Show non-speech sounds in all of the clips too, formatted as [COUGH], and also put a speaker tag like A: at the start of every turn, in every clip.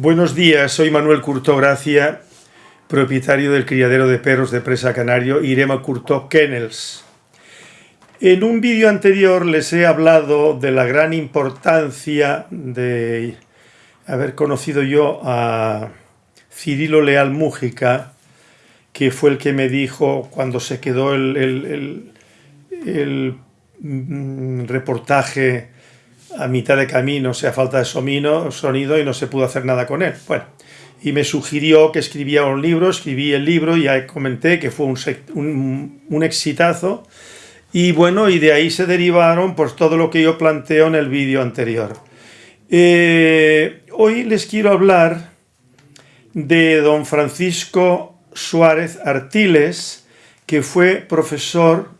A: Buenos días, soy Manuel Curto Gracia, propietario del criadero de perros de presa canario Irema Curto Kennels. En un vídeo anterior les he hablado de la gran importancia de haber conocido yo a Cirilo Leal Mújica, que fue el que me dijo cuando se quedó el, mm, reportaje a mitad de camino, o sea, falta de sonido y no se pudo hacer nada con él. Bueno, y me sugirió que escribía un libro, escribí el libro ya comenté que fue un, un, exitazo. Y bueno, y de ahí se derivaron pues todo lo que yo planteo en el vídeo anterior. Eh, hoy les quiero hablar de don Francisco Suárez Artiles, que fue profesor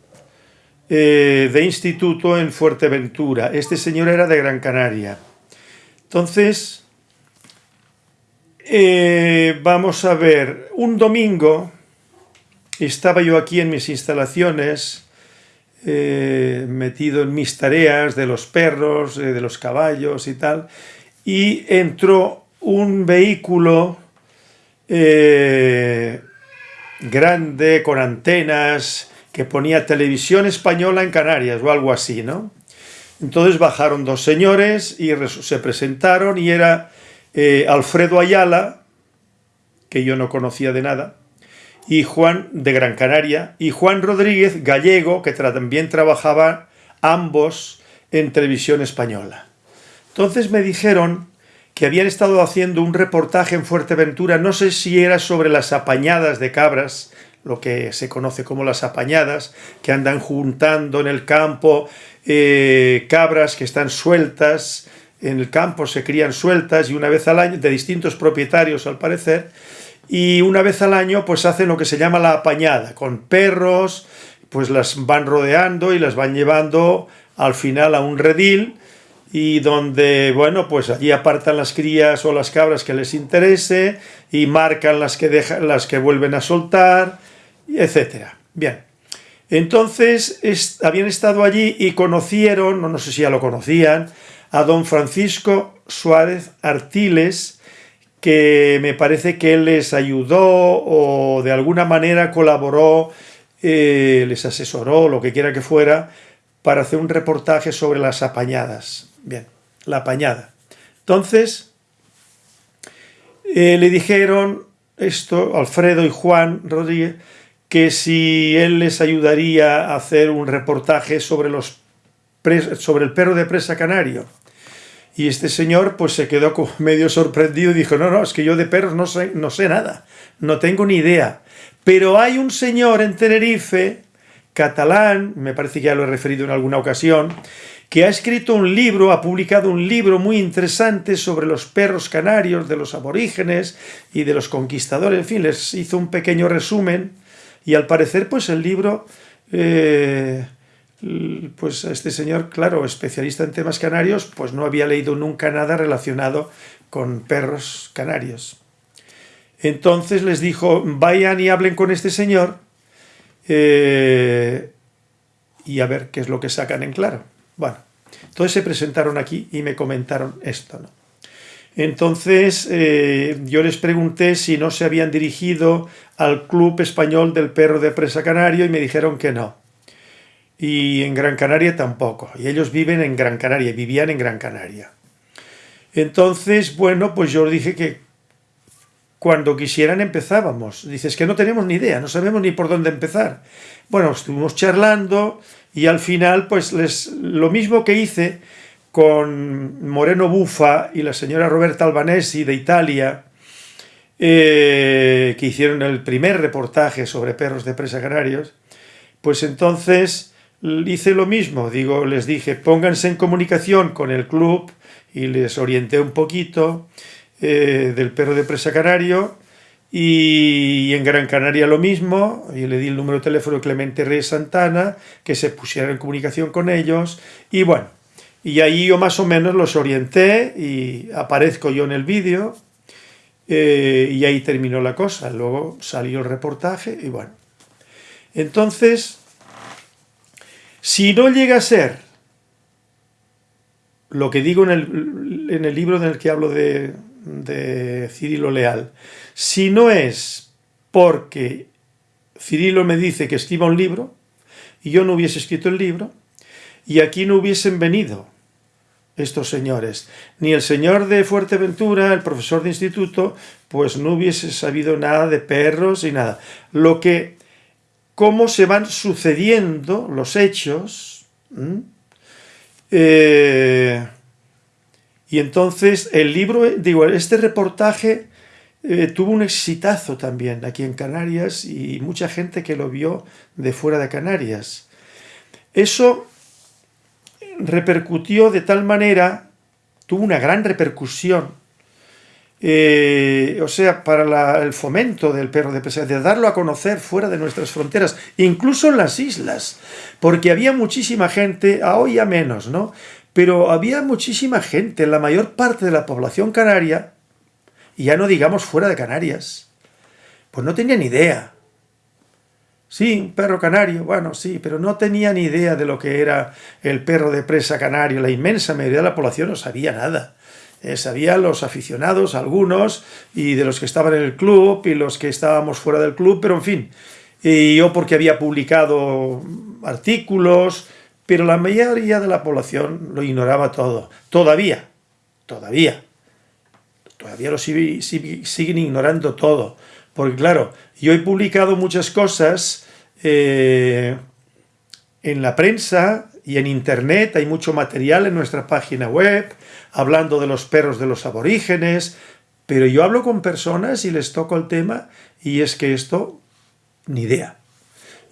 A: eh, de instituto en Fuerteventura. Este señor era de Gran Canaria. Entonces, eh, vamos a ver, un domingo estaba yo aquí en mis instalaciones, eh, metido en mis tareas de los perros, de los caballos y tal, y entró un vehículo grande, con antenas, que ponía televisión española en Canarias o algo así, ¿no? Entonces bajaron dos señores y se presentaron y era eh, Alfredo Ayala, que yo no conocía de nada, y Juan de Gran Canaria, y Juan Rodríguez, gallego, que también trabajaba ambos en televisión española. Entonces me dijeron que habían estado haciendo un reportaje en Fuerteventura, no sé si era sobre las apañadas de cabras, lo que se conoce como las apañadas, que andan juntando en el campo eh, cabras que están sueltas, en el campo se crían sueltas y una vez al año, de distintos propietarios al parecer, y una vez al año pues hacen lo que se llama la apañada, con perros, pues las van rodeando y las van llevando al final a un redil, y donde, bueno, pues allí apartan las crías o las cabras que les interese y marcan las que, dejan, las que vuelven a soltar, etcétera. Bien, entonces habían estado allí y conocieron, no, no sé si ya lo conocían, a don Francisco Suárez Artiles, que me parece que él les ayudó o de alguna manera colaboró, eh, les asesoró, lo que quiera que fuera, para hacer un reportaje sobre las apañadas. Bien, la apañada. Entonces, eh, le dijeron esto, Alfredo y Juan Rodríguez, que si él les ayudaría a hacer un reportaje sobre, los sobre el perro de presa canario. Y este señor pues se quedó [LAUGHS] medio sorprendido y dijo, no, no, es que yo de perros no sé, no sé nada, no tengo ni idea. Pero hay un señor en Tenerife, catalán, me parece que ya lo he referido en alguna ocasión, que ha escrito un libro, ha publicado un libro muy interesante sobre los perros canarios de los aborígenes y de los conquistadores, en fin, les hizo un pequeño resumen y al parecer, pues el libro, eh, pues este señor, claro, especialista en temas canarios, pues no había leído nunca nada relacionado con perros canarios. Entonces les dijo, vayan y hablen con este señor eh, y a ver qué es lo que sacan en claro. Bueno, entonces se presentaron aquí y me comentaron esto, ¿no? Entonces eh, yo les pregunté si no se habían dirigido al Club Español del Perro de Presa Canario y me dijeron que no. Y en Gran Canaria tampoco. Y ellos viven en Gran Canaria, vivían en Gran Canaria. Entonces, bueno, pues yo dije que cuando quisieran empezábamos. Dices que no tenemos ni idea, no sabemos ni por dónde empezar. Bueno, estuvimos charlando y al final, pues les, lo mismo que hice con Moreno Bufa y la señora Roberta Albanesi de Italia, eh, que hicieron el primer reportaje sobre perros de presa canarios, pues entonces hice lo mismo, digo, les dije, pónganse en comunicación con el club y les orienté un poquito eh, del perro de presa canario y, en Gran Canaria lo mismo, y le di el número de teléfono de Clemente Reyes Santana, que se pusiera en comunicación con ellos, y bueno, y ahí yo más o menos los orienté y aparezco yo en el vídeo eh, y ahí terminó la cosa. Luego salió el reportaje y bueno. Entonces, si no llega a ser lo que digo en el, en el libro en el que hablo de, de Cirilo Leal. Si no es porque Cirilo me dice que escriba un libro, y yo no hubiese escrito el libro, y aquí no hubiesen venido estos señores. Ni el señor de Fuerteventura, el profesor de instituto, pues no hubiese sabido nada de perros y nada. Lo que, cómo se van sucediendo los hechos, eh, y entonces el libro, digo, este reportaje eh, tuvo un exitazo también aquí en Canarias y mucha gente que lo vio de fuera de Canarias. Eso repercutió de tal manera, tuvo una gran repercusión, eh, o sea, para el fomento del perro de presa, de darlo a conocer fuera de nuestras fronteras, incluso en las islas, porque había muchísima gente, a hoy a menos, ¿no? Pero había muchísima gente, la mayor parte de la población canaria, y ya no digamos fuera de Canarias, pues no tenía ni idea Sí, un perro canario, bueno, sí, pero no tenía ni idea de lo que era el perro de presa canario. La inmensa mayoría de la población no sabía nada. Eh, sabían los aficionados, algunos, y de los que estaban en el club, y los que estábamos fuera del club, pero en fin. Y yo porque había publicado artículos, pero la mayoría de la población lo ignoraba todo. Todavía, todavía. Todavía lo siguen ignorando todo. Porque claro, yo he publicado muchas cosas eh, en la prensa y en internet, hay mucho material en nuestra página web, hablando de los perros de los aborígenes, pero yo hablo con personas y les toco el tema y es que esto, ni idea.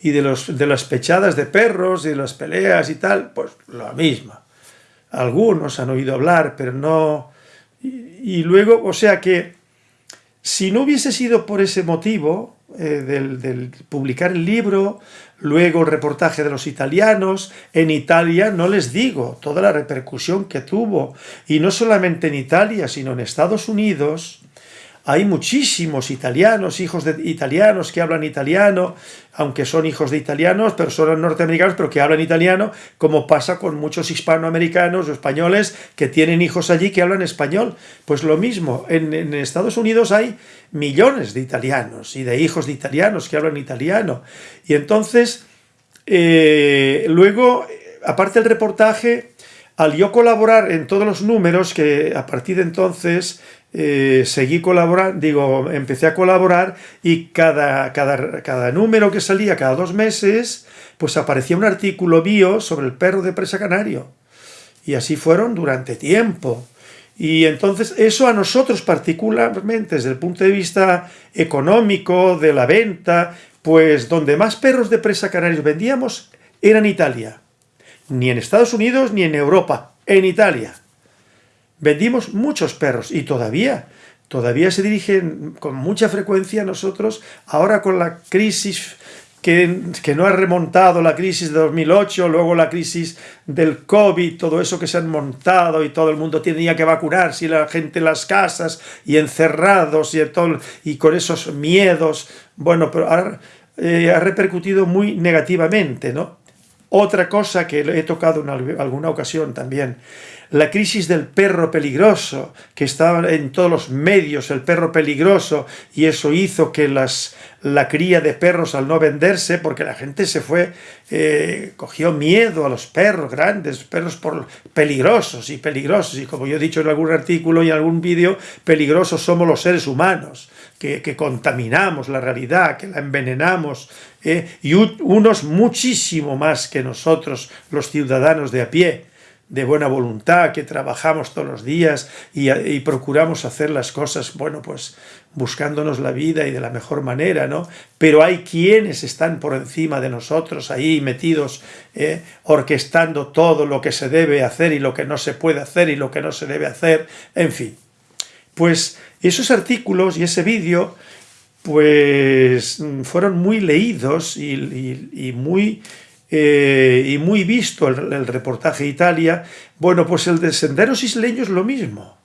A: Y de, los, de las pechadas de perros y de las peleas y tal, pues lo misma. Algunos han oído hablar, pero no... y luego, o sea que si no hubiese sido por ese motivo, eh, del, publicar el libro, luego el reportaje de los italianos, en Italia no les digo toda la repercusión que tuvo, y no solamente en Italia, sino en Estados Unidos, hay muchísimos italianos, hijos de italianos que hablan italiano, aunque son hijos de italianos, pero son norteamericanos, pero que hablan italiano, como pasa con muchos hispanoamericanos o españoles que tienen hijos allí que hablan español. Pues lo mismo, en, Estados Unidos hay millones de italianos y de hijos de italianos que hablan italiano. Y entonces, eh, luego, aparte del reportaje, al yo colaborar en todos los números, que a partir de entonces eh, seguí colaborando, digo, empecé a colaborar y cada, cada, número que salía, cada dos meses, pues aparecía un artículo mío sobre el perro de presa canario. Y así fueron durante tiempo. Y entonces eso a nosotros particularmente desde el punto de vista económico, de la venta, pues donde más perros de presa canarios vendíamos era en Italia. Ni en Estados Unidos ni en Europa, en Italia. Vendimos muchos perros y todavía, todavía se dirigen con mucha frecuencia a nosotros, ahora con la crisis que, no ha remontado, la crisis de 2008, luego la crisis del COVID, todo eso que se han montado y todo el mundo tenía que vacunarse y la gente en las casas y encerrados y, todo, y con esos miedos, bueno, pero eh, ha repercutido muy negativamente, ¿no? Otra cosa que he tocado en alguna ocasión también, la crisis del perro peligroso, que estaba en todos los medios, el perro peligroso, y eso hizo que las, la cría de perros al no venderse, porque la gente se fue, eh, cogió miedo a los perros grandes, perros por, peligrosos y peligrosos, y como yo he dicho en algún artículo y en algún vídeo, peligrosos somos los seres humanos, que, que contaminamos la realidad, que la envenenamos, eh, y unos muchísimo más que nosotros, los ciudadanos de a pie, de buena voluntad, que trabajamos todos los días y, procuramos hacer las cosas, bueno, pues buscándonos la vida y de la mejor manera, ¿no? Pero hay quienes están por encima de nosotros ahí metidos, eh, orquestando todo lo que se debe hacer y lo que no se puede hacer y lo que no se debe hacer, en fin. Pues esos artículos y ese vídeo pues fueron muy leídos y, muy, eh, y muy visto el, reportaje de Italia. Bueno, pues el de Senderos Isleños lo mismo.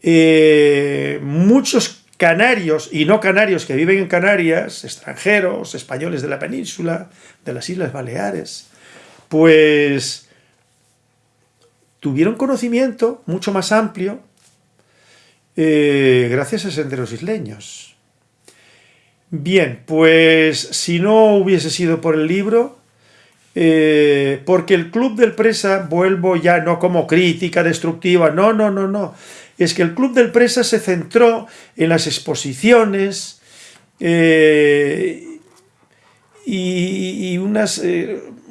A: Eh, muchos canarios y no canarios que viven en Canarias, extranjeros, españoles de la península, de las Islas Baleares, pues tuvieron conocimiento mucho más amplio eh, gracias a Senderos Isleños. Bien, pues si no hubiese sido por el libro, eh, porque el Club del Presa, vuelvo ya no como crítica destructiva, no, no, no, no, es que el Club del Presa se centró en las exposiciones eh, y, unas,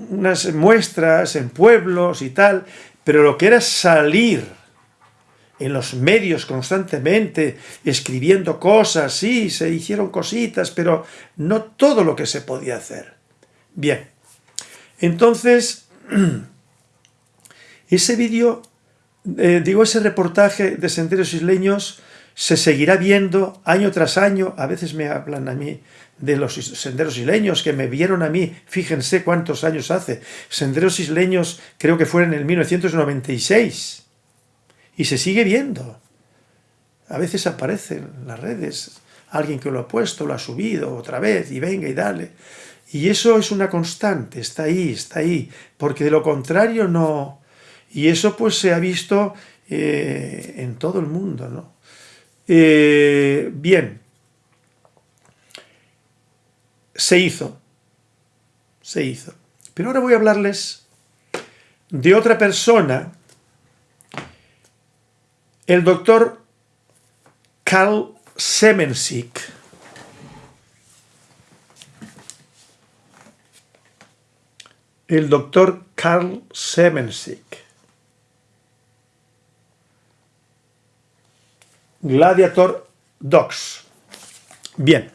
A: unas muestras en pueblos y tal, pero lo que era salir en los medios constantemente, escribiendo cosas, sí, se hicieron cositas, pero no todo lo que se podía hacer. Bien, entonces, [CLEARS THROAT] ese vídeo, eh, digo, ese reportaje de Senderos Isleños se seguirá viendo año tras año, a veces me hablan a mí de los senderos isleños que me vieron a mí, fíjense cuántos años hace, senderos isleños creo que fueron en el 1996, y se sigue viendo. A veces aparece en las redes alguien que lo ha puesto, lo ha subido otra vez, y venga y dale. Y eso es una constante, está ahí, está ahí, porque de lo contrario no... Y eso pues se ha visto eh, en todo el mundo, ¿no? Eh, bien, se hizo, se hizo. Pero ahora voy a hablarles de otra persona el doctor Karl Semensik. El doctor Karl Semensik. Gladiator Dogs. Bien.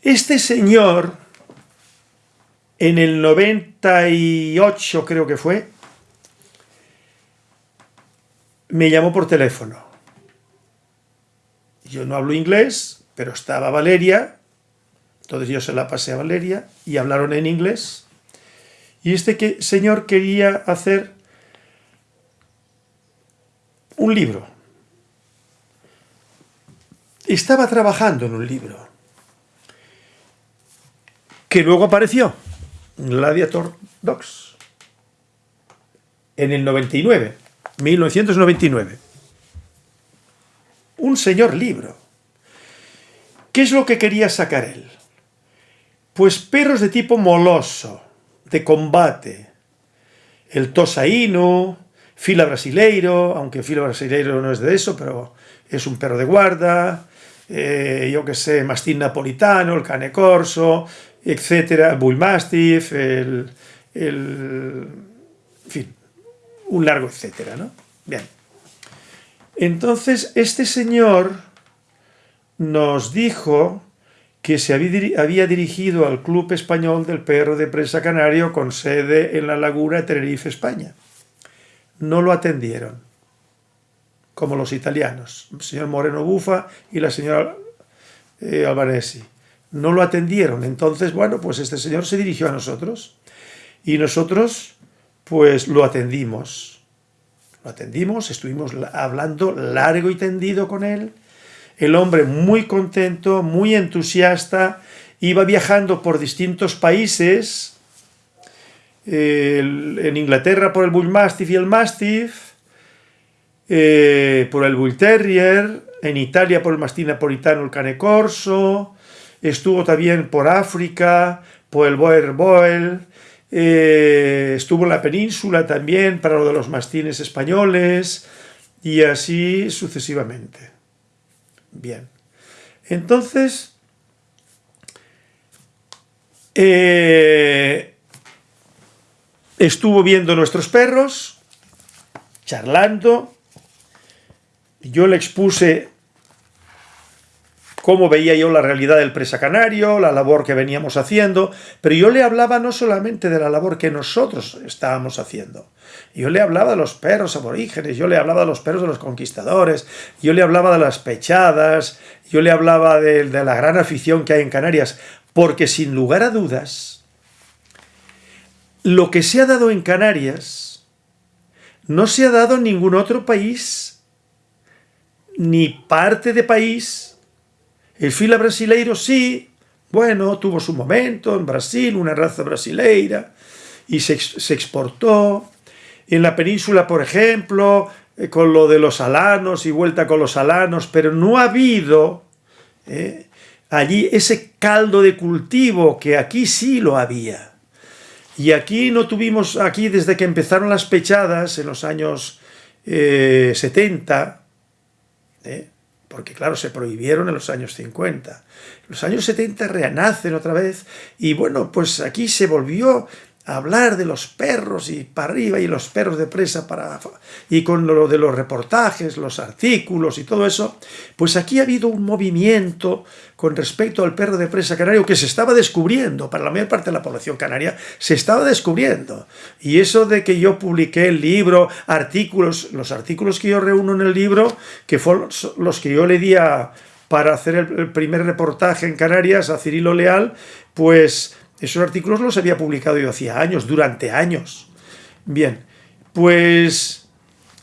A: Este señor, en el 98 creo que fue, me llamó por teléfono. Yo no hablo inglés, pero estaba Valeria, entonces yo se la pasé a Valeria y hablaron en inglés. Y este señor quería hacer un libro. Estaba trabajando en un libro. Que luego apareció, Gladiator Dogs, en el 99. 1999. Un señor libro. ¿Qué es lo que quería sacar él? Pues perros de tipo moloso, de combate. El tosaíno, fila brasileiro, aunque fila brasileiro no es de eso, pero es un perro de guarda, eh, yo que sé, mastín napolitano, el cane corso, etcétera, bull mastiff, el, el, en fin, un largo etcétera, ¿no? Bien. Entonces, este señor nos dijo que se había dirigido al Club Español del Perro de Presa Canario con sede en La Laguna, Tenerife, España. No lo atendieron, como los italianos, el señor Moreno Bufa y la señora eh, Albanesi. No lo atendieron, entonces, bueno, pues este señor se dirigió a nosotros y nosotros pues lo atendimos. Lo atendimos, estuvimos hablando largo y tendido con él. El hombre muy contento, muy entusiasta, iba viajando por distintos países, en Inglaterra por el Bull Mastiff y el Mastiff, eh, por el Bull Terrier, en Italia por el Mastín Napolitano, el Cane Corso, estuvo también por África, por el Boer Boel, eh, estuvo en la península también para lo de los mastines españoles y así sucesivamente. Bien. Entonces, eh, estuvo viendo nuestros perros, charlando, yo le expuse cómo veía yo la realidad del presa canario, la labor que veníamos haciendo, pero yo le hablaba no solamente de la labor que nosotros estábamos haciendo, yo le hablaba de los perros aborígenes, yo le hablaba de los perros de los conquistadores, yo le hablaba de las pechadas, yo le hablaba de, de la gran afición que hay en Canarias, porque sin lugar a dudas, lo que se ha dado en Canarias no se ha dado en ningún otro país, ni parte de país el fila brasileiro sí, bueno, tuvo su momento en Brasil, una raza brasileira, y se, exportó. En la península, por ejemplo, eh, con lo de los alanos y vuelta con los alanos, pero no ha habido eh, allí ese caldo de cultivo que aquí sí lo había. Y aquí no tuvimos, aquí desde que empezaron las pechadas en los años 70, eh, porque claro, se prohibieron en los años 50. En los años 70 renacen otra vez y bueno, pues aquí se volvió hablar de los perros y para arriba y los perros de presa para y con lo de los reportajes, los artículos y todo eso, pues aquí ha habido un movimiento con respecto al perro de presa canario que se estaba descubriendo, para la mayor parte de la población canaria se estaba descubriendo. Y eso de que yo publiqué el libro, artículos, los artículos que yo reúno en el libro, que fueron los que yo le di para hacer el primer reportaje en Canarias a Cirilo Leal, pues esos artículos los había publicado yo hacía años, durante años. Bien, pues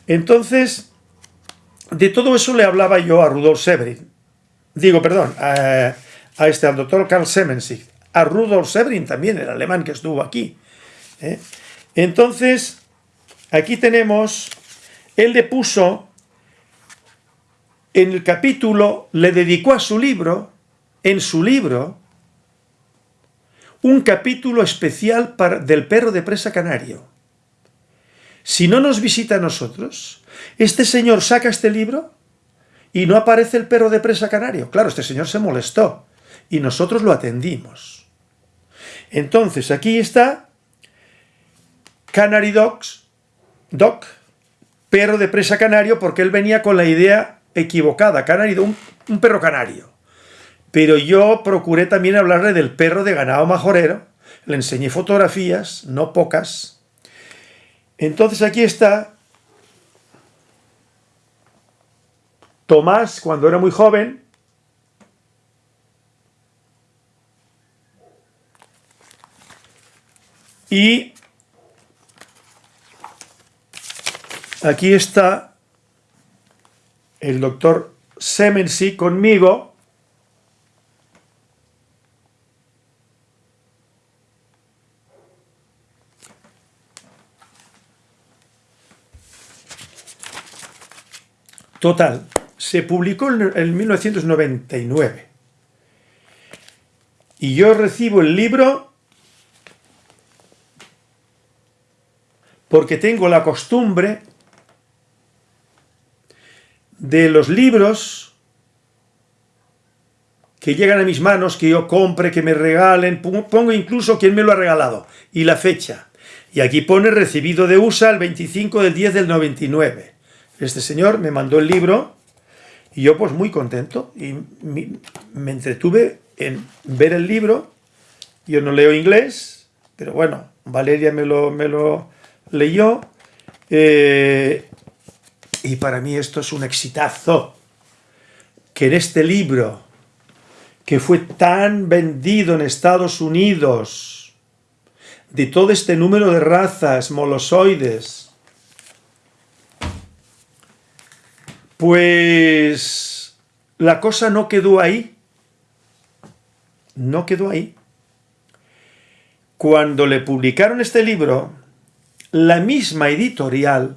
A: entonces de todo eso le hablaba yo a Rudolf Severin. Digo, perdón, a, este, al doctor Karl Semensig. A Rudolf Severin también, el alemán que estuvo aquí. ¿eh? Entonces, aquí tenemos, él le puso, en el capítulo, le dedicó a su libro, en su libro, un capítulo especial para, del perro de presa canario. Si no nos visita a nosotros, este señor saca este libro y no aparece el perro de presa canario. Claro, este señor se molestó y nosotros lo atendimos. Entonces, aquí está Canary Dogs, Dog, perro de presa canario, porque él venía con la idea equivocada, Canary, un, un perro canario. Pero yo procuré también hablarle del perro de ganado majorero, le enseñé fotografías, no pocas. Entonces aquí está Tomás cuando era muy joven, y aquí está el doctor Semensi conmigo, Total, se publicó en 1999. Y yo recibo el libro porque tengo la costumbre de los libros que llegan a mis manos, que yo compre, que me regalen, pongo incluso quién me lo ha regalado y la fecha. Y aquí pone recibido de USA el 25 del 10 del 99. Este señor me mandó el libro y yo pues muy contento y me entretuve en ver el libro. Yo no leo inglés, pero bueno, Valeria me lo, me lo leyó eh, y para mí esto es un exitazo. Que en este libro, que fue tan vendido en Estados Unidos, de todo este número de razas molosoides, Pues la cosa no quedó ahí. No quedó ahí. Cuando le publicaron este libro, la misma editorial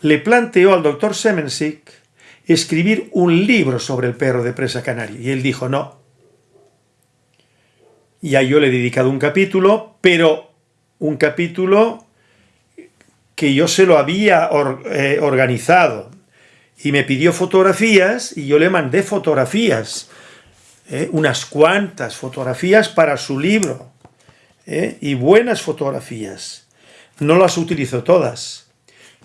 A: le planteó al doctor Semensik escribir un libro sobre el perro de presa canario. Y él dijo, no. Ya yo le he dedicado un capítulo, pero un capítulo que yo se lo había eh, organizado y me pidió fotografías y yo le mandé fotografías, eh, unas cuantas fotografías para su libro eh, y buenas fotografías. No las utilizó todas,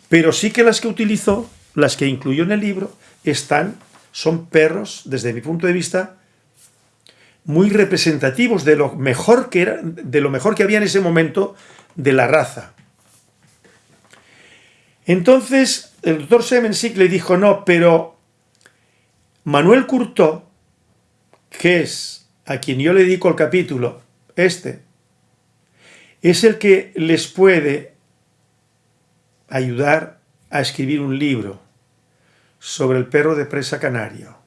A: pero sí que las que utilizó, las que incluyó en el libro, están, son perros, desde mi punto de vista, muy representativos de lo mejor que, era, de lo mejor que había en ese momento de la raza. Entonces el doctor Semensik le dijo, no, pero Manuel Curtó, que es a quien yo le dedico el capítulo, este, es el que les puede ayudar a escribir un libro sobre el perro de presa canario.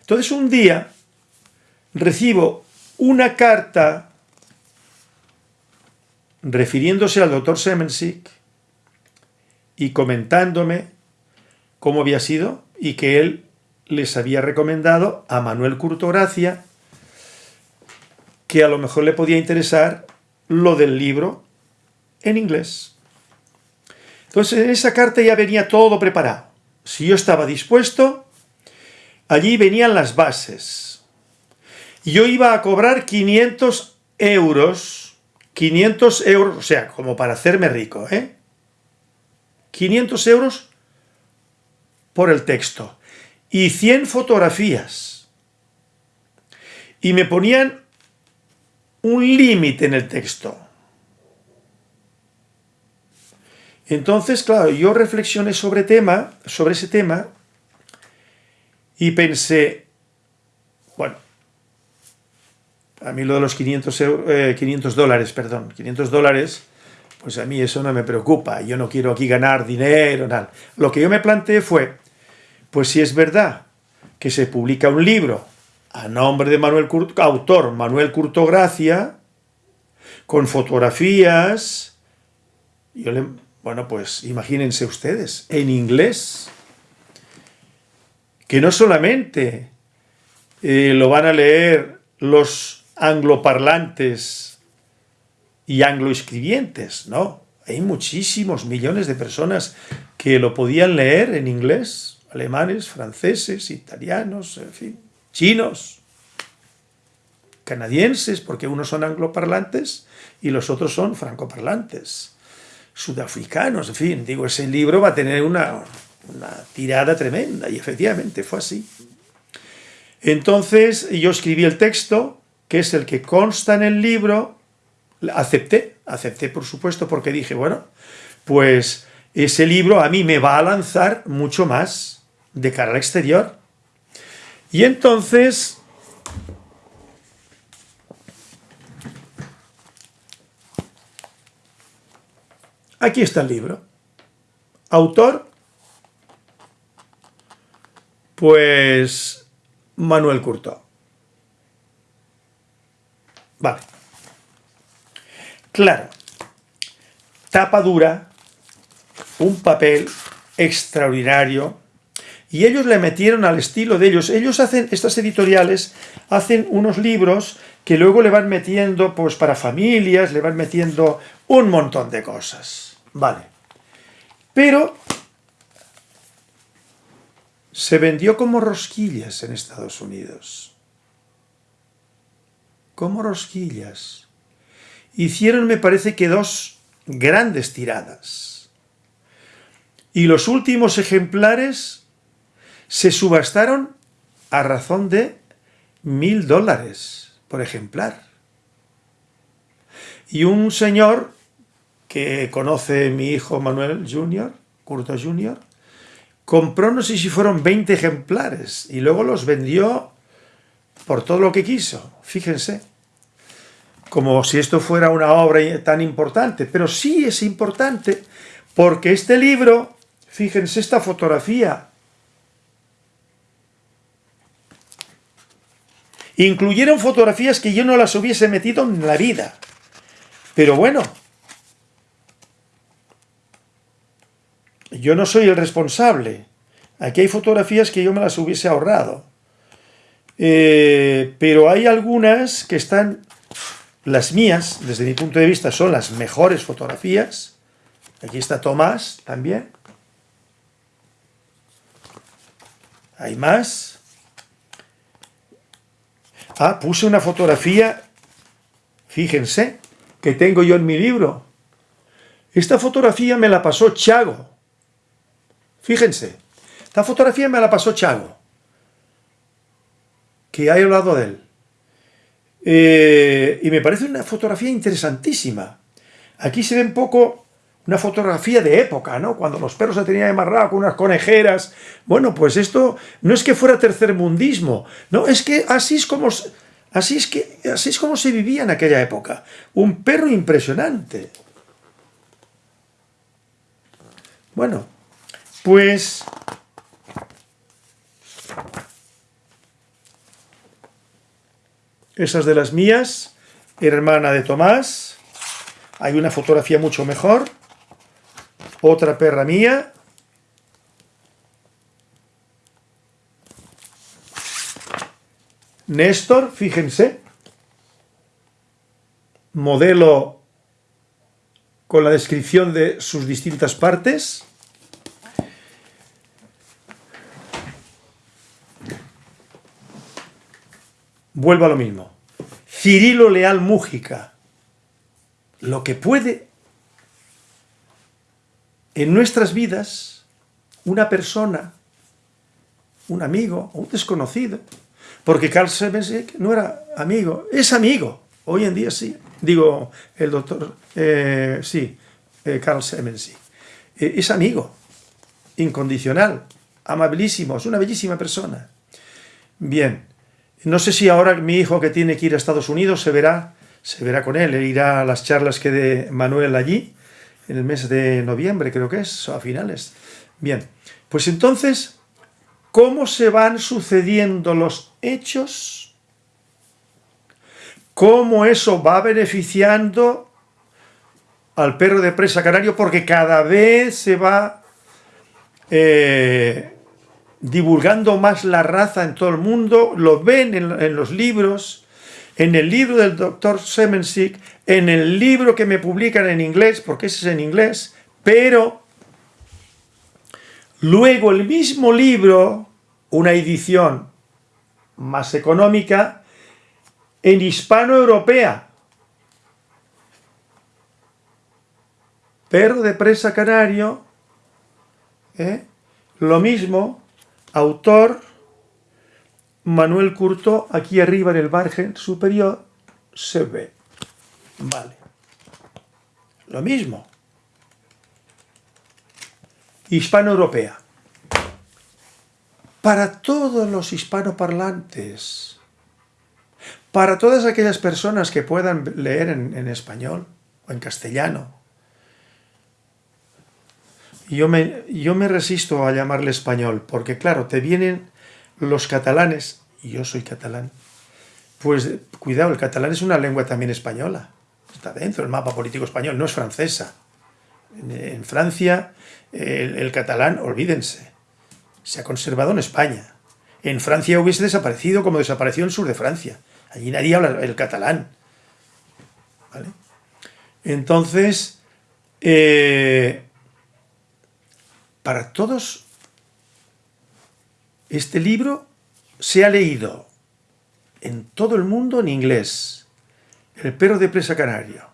A: Entonces un día recibo una carta refiriéndose al doctor Semensik y comentándome cómo había sido y que él les había recomendado a Manuel Curtogracia que a lo mejor le podía interesar lo del libro en inglés. Entonces en esa carta ya venía todo preparado. Si yo estaba dispuesto, allí venían las bases. Yo iba a cobrar 500 euros, 500 euros, o sea, como para hacerme rico, ¿eh? 500 euros por el texto y 100 fotografías. Y me ponían un límite en el texto. Entonces, claro, yo reflexioné sobre, tema, sobre ese tema y pensé, bueno, a mí lo de los 500, 500 eh, dólares, perdón, 500 dólares, pues a mí eso no me preocupa, yo no quiero aquí ganar dinero, nada. Lo que yo me planteé fue, pues si es verdad que se publica un libro a nombre de Manuel autor Manuel Curtogracia, con fotografías, yo le, bueno, pues imagínense ustedes, en inglés, que no solamente eh, lo van a leer los angloparlantes y angloescribientes, no, hay muchísimos millones de personas que lo podían leer en inglés, alemanes, franceses, italianos, en fin, chinos, canadienses, porque unos son angloparlantes y los otros son francoparlantes sudafricanos, en fin, digo, ese libro va a tener una, tirada tremenda, y efectivamente fue así. Entonces yo escribí el texto, que es el que consta en el libro, acepté, acepté por supuesto, porque dije, bueno, pues ese libro a mí me va a lanzar mucho más de cara al exterior. Y entonces Aquí está el libro. Autor, pues Manuel Curto. Vale. Claro. Tapa dura, un papel extraordinario, y ellos le metieron al estilo de ellos. Ellos hacen, estas editoriales, hacen unos libros que luego le van metiendo, pues para familias, le van metiendo un montón de cosas. Vale. Pero se vendió como rosquillas en Estados Unidos. Como rosquillas. Hicieron, me parece que dos grandes tiradas. Y los últimos ejemplares se subastaron a razón de mil dólares por ejemplar. Y un señor que conoce mi hijo Manuel Jr., Curto Jr., compró no sé si fueron 20 ejemplares y luego los vendió por todo lo que quiso, fíjense. Como si esto fuera una obra tan importante, pero sí es importante porque este libro, fíjense esta fotografía, incluyeron fotografías que yo no las hubiese metido en la vida. Pero bueno, yo no soy el responsable. Aquí hay fotografías que yo me las hubiese ahorrado. Eh, pero hay algunas que están, las mías, desde mi punto de vista, son las mejores fotografías. Aquí está Tomás también. Hay más. Ah, puse una fotografía, fíjense, que tengo yo en mi libro. Esta fotografía me la pasó Chago. Fíjense, esta fotografía me la pasó Chago, que ha hablado de él. Eh, y me parece una fotografía interesantísima. Aquí se ve un poco una fotografía de época, ¿no? Cuando los perros se tenían amarrado con unas conejeras. Bueno, pues esto no es que fuera tercermundismo, no, es que así es como, así es que, así es como se vivía en aquella época. Un perro impresionante. Bueno, pues esas de las mías, hermana de Tomás. Hay una fotografía mucho mejor. Otra perra mía. Néstor, fíjense. Modelo con la descripción de sus distintas partes. Vuelvo a lo mismo. Cirilo Leal Mújica. Lo que puede en nuestras vidas una persona, un amigo o un desconocido, porque Carl Semensick no era amigo, es amigo, hoy en día sí, digo el doctor, eh, sí, eh, Carl Semensick, eh, es amigo, incondicional, amabilísimo, es una bellísima persona. Bien, no sé si ahora mi hijo que tiene que ir a Estados Unidos se verá, se verá con él, irá a las charlas que de Manuel allí, en el mes de noviembre, creo que es, a finales. Bien, pues entonces, ¿cómo se van sucediendo los hechos? ¿Cómo eso va beneficiando al perro de presa canario? Porque cada vez se va eh, divulgando más la raza en todo el mundo, lo ven en, los libros, en el libro del doctor Semensick, en el libro que me publican en inglés, porque ese es en inglés, pero luego el mismo libro, una edición más económica, en hispano-europea. Perro de presa canario, ¿eh? lo mismo, Autor, Manuel Curto, aquí arriba en el margen superior, se ve. Vale. Lo mismo. Hispano-europea. Para todos los hispanoparlantes, para todas aquellas personas que puedan leer en, en español o en castellano, yo me, yo me resisto a llamarle español, porque claro, te vienen los catalanes, y yo soy catalán, pues cuidado, el catalán es una lengua también española, está dentro del mapa político español, no es francesa. En, Francia, el, catalán, olvídense, se ha conservado en España. En Francia hubiese desaparecido como desapareció el sur de Francia. Allí nadie habla el catalán. Entonces, eh, para todos, este libro se ha leído en todo el mundo en inglés. El perro de presa canario.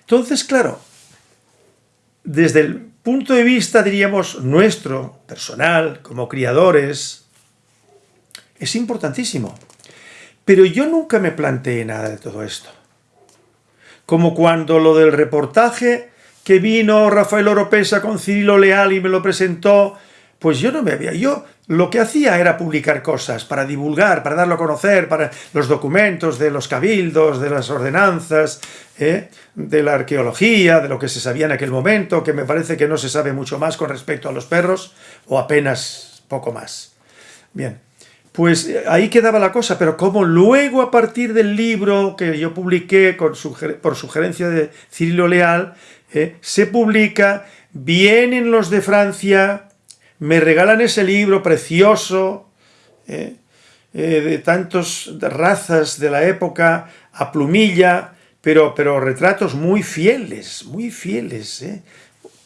A: Entonces, claro, desde el punto de vista, diríamos, nuestro, personal, como criadores, es importantísimo. Pero yo nunca me planteé nada de todo esto. Como cuando lo del reportaje que vino Rafael Oropesa con Cirilo Leal y me lo presentó, pues yo no me había... Yo lo que hacía era publicar cosas para divulgar, para darlo a conocer, para los documentos de los cabildos, de las ordenanzas, ¿eh? de la arqueología, de lo que se sabía en aquel momento, que me parece que no se sabe mucho más con respecto a los perros, o apenas poco más. Bien, pues eh, ahí quedaba la cosa, pero como luego a partir del libro que yo publiqué por sugerencia de Cirilo Leal, ¿eh? se publica, vienen los de Francia, me regalan ese libro precioso, ¿eh? Eh, de tantas razas de la época, a plumilla, pero, pero retratos muy fieles, muy fieles,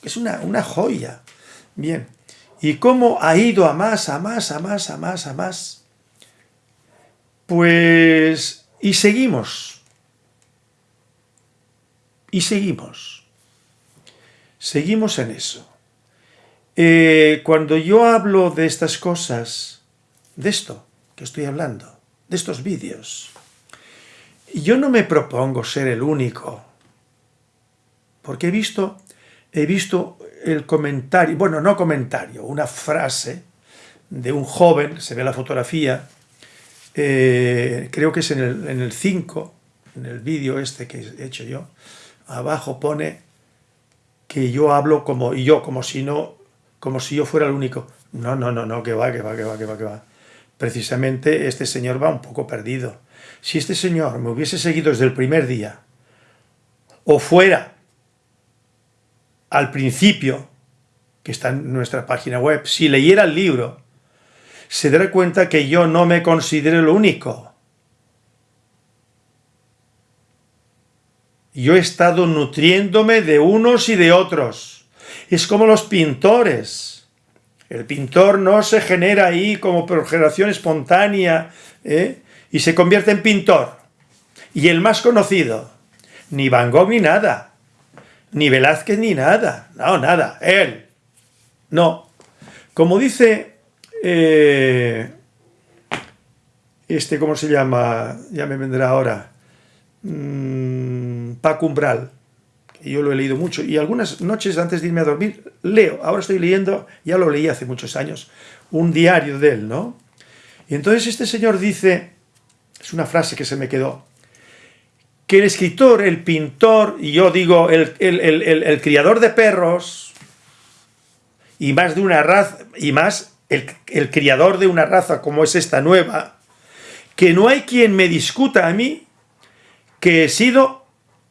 A: es una, una joya. Bien, ¿y cómo ha ido a más, a más, a más, a más, a más? Pues, y seguimos, y seguimos. Seguimos en eso. Eh, cuando yo hablo de estas cosas, de esto que estoy hablando, de estos vídeos, yo no me propongo ser el único, porque he visto, he visto el comentario, bueno, no comentario, una frase de un joven, se ve la fotografía, eh, creo que es en el, en el 5, en el vídeo este que he hecho yo, abajo pone que yo hablo como yo, como si no, como si yo fuera el único. No, no, no, no, que va, que va, que va, que va, que va. Precisamente este señor va un poco perdido. Si este señor me hubiese seguido desde el primer día, o fuera al principio, que está en nuestra página web, si leyera el libro, se dará cuenta que yo no me considero el único. Yo he estado nutriéndome de unos y de otros. Es como los pintores. El pintor no se genera ahí como por generación espontánea ¿eh? y se convierte en pintor. Y el más conocido, ni Van Gogh ni nada, ni Velázquez ni nada, no, nada, él. No. Como dice eh, este, ¿cómo se llama? Ya me vendrá ahora. Mm, Paco Umbral. Yo lo he leído mucho y algunas noches antes de irme a dormir leo. Ahora estoy leyendo, ya lo leí hace muchos años, un diario de él, ¿no? Y entonces este señor dice, es una frase que se me quedó, que el escritor, el pintor, y yo digo, el criador de perros, y más de una raza, y más el, criador de una raza como es esta nueva, que no hay quien me discuta a mí que he sido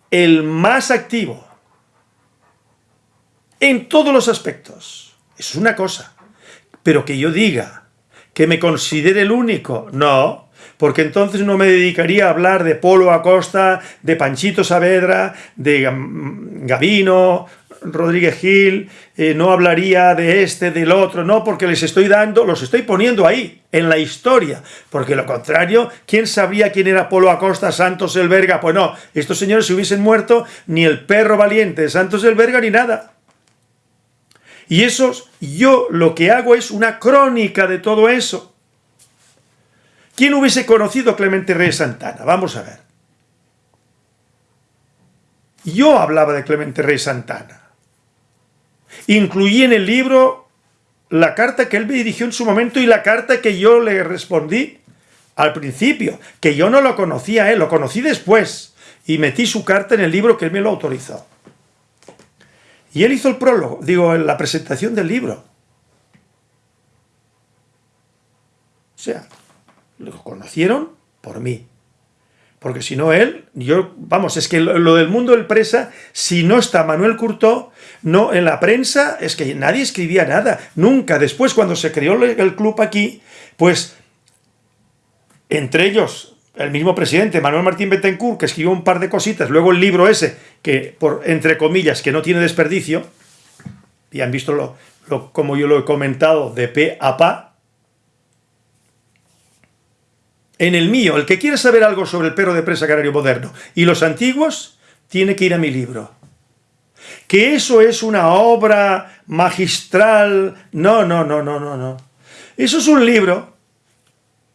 A: el más activo en todos los aspectos. Es una cosa. Pero que yo diga que me considere el único, no, porque entonces no me dedicaría a hablar de Polo Acosta, de Panchito Saavedra, de Gavino, Rodríguez Gil, eh, no hablaría de este, del otro, no, porque les estoy dando, los estoy poniendo ahí, en la historia, porque lo contrario, ¿quién sabría quién era Polo Acosta, Santos Elberga? Pues no, estos señores se hubiesen muerto, ni el perro valiente de Santos Elberga, ni nada. Y esos, yo lo que hago es una crónica de todo eso. ¿Quién hubiese conocido Clemente Reyes Santana? Vamos a ver. Yo hablaba de Clemente Rey Santana. Incluí en el libro la carta que él me dirigió en su momento y la carta que yo le respondí al principio, que yo no lo conocía él, lo conocí después, y metí su carta en el libro que él me lo autorizó. Y él hizo el prólogo, digo, la presentación del libro. O sea, lo conocieron por mí. Porque si no él, yo, vamos, es que lo, del mundo del presa, si no está Manuel Curtó, no, en la prensa es que nadie escribía nada, nunca. Después, cuando se creó el club aquí, pues, entre ellos, el mismo presidente, Manuel Martín Betancourt, que escribió un par de cositas, luego el libro ese, que, por entre comillas, que no tiene desperdicio, y han visto lo, como yo lo he comentado, de pe a pa, en el mío, el que quiera saber algo sobre el perro de presa canario moderno y los antiguos, tiene que ir a mi libro que eso es una obra magistral. No, no, no, no, no, no. Eso es un libro,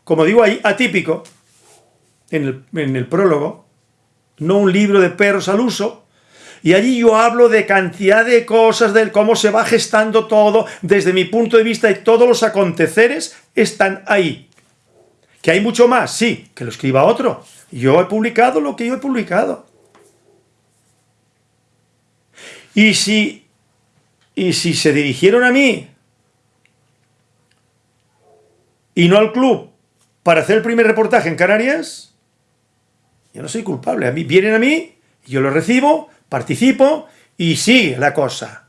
A: como digo ahí, atípico, en el, en el prólogo, no un libro de perros al uso, y allí yo hablo de cantidad de cosas, de cómo se va gestando todo, desde mi punto de vista, y todos los aconteceres están ahí. ¿Que hay mucho más? Sí, que lo escriba otro. Yo he publicado lo que yo he publicado. Y si, y si se dirigieron a mí y no al club para hacer el primer reportaje en Canarias, yo no soy culpable. A mí vienen a mí, yo lo recibo, participo y sigue la cosa.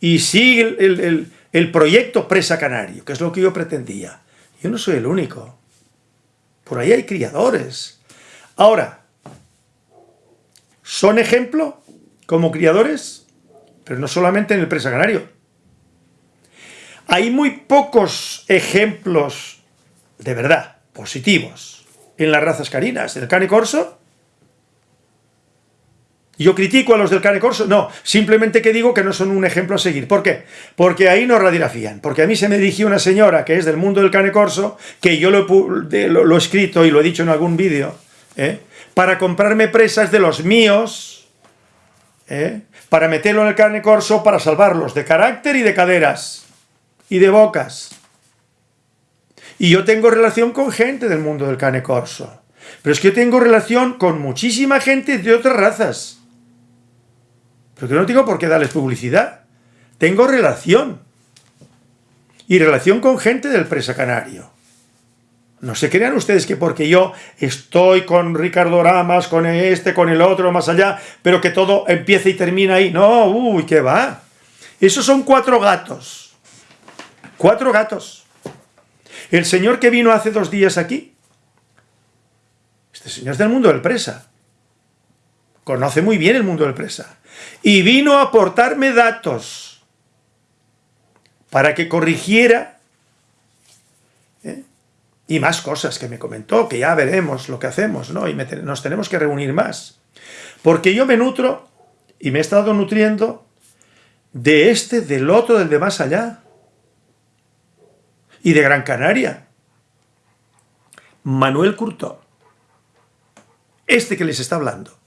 A: Y sigue el, el proyecto Presa Canario, que es lo que yo pretendía. Yo no soy el único. Por ahí hay criadores. Ahora, ¿son ejemplo como criadores? Pero no solamente en el presa canario. Hay muy pocos ejemplos de verdad positivos en las razas carinas. ¿El cane corso? ¿Yo critico a los del cane corso? No, simplemente que digo que no son un ejemplo a seguir. ¿Por qué? Porque ahí no radiografían. Porque a mí se me dirigió una señora que es del mundo del cane corso, que yo lo, he escrito y lo he dicho en algún vídeo, ¿eh? para comprarme presas de los míos, ¿eh? Para meterlo en el carne corso para salvarlos de carácter y de caderas y de bocas. Y yo tengo relación con gente del mundo del carne corso. Pero es que yo tengo relación con muchísima gente de otras razas. Pero que no tengo por qué darles publicidad. Tengo relación. Y relación con gente del presa canario. No se crean ustedes que porque yo estoy con Ricardo Ramas, con este, con el otro, más allá, pero que todo empieza y termina ahí. No, uy, ¿qué va? Esos son cuatro gatos. Cuatro gatos. El señor que vino hace dos días aquí, este señor es del mundo del presa. Conoce muy bien el mundo del presa. Y vino a aportarme datos para que corrigiera. Y más cosas que me comentó, que ya veremos lo que hacemos, ¿no? Y nos tenemos que reunir más. Porque yo me nutro y me he estado nutriendo de este, del otro, del de más allá. Y de Gran Canaria. Manuel Curto. Este que les está hablando.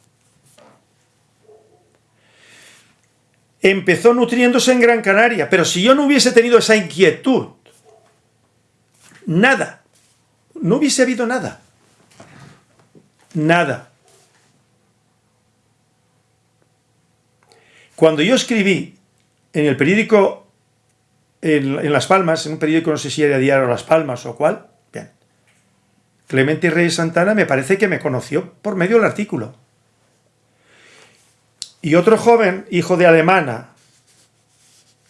A: Empezó nutriéndose en Gran Canaria, pero si yo no hubiese tenido esa inquietud, nada, no hubiese habido nada. Nada. Cuando yo escribí en el periódico, en, Las Palmas, en un periódico, no sé si era Diario Las Palmas o cuál, bien, Clemente Reyes Santana me parece que me conoció por medio del artículo. Y otro joven, hijo de alemana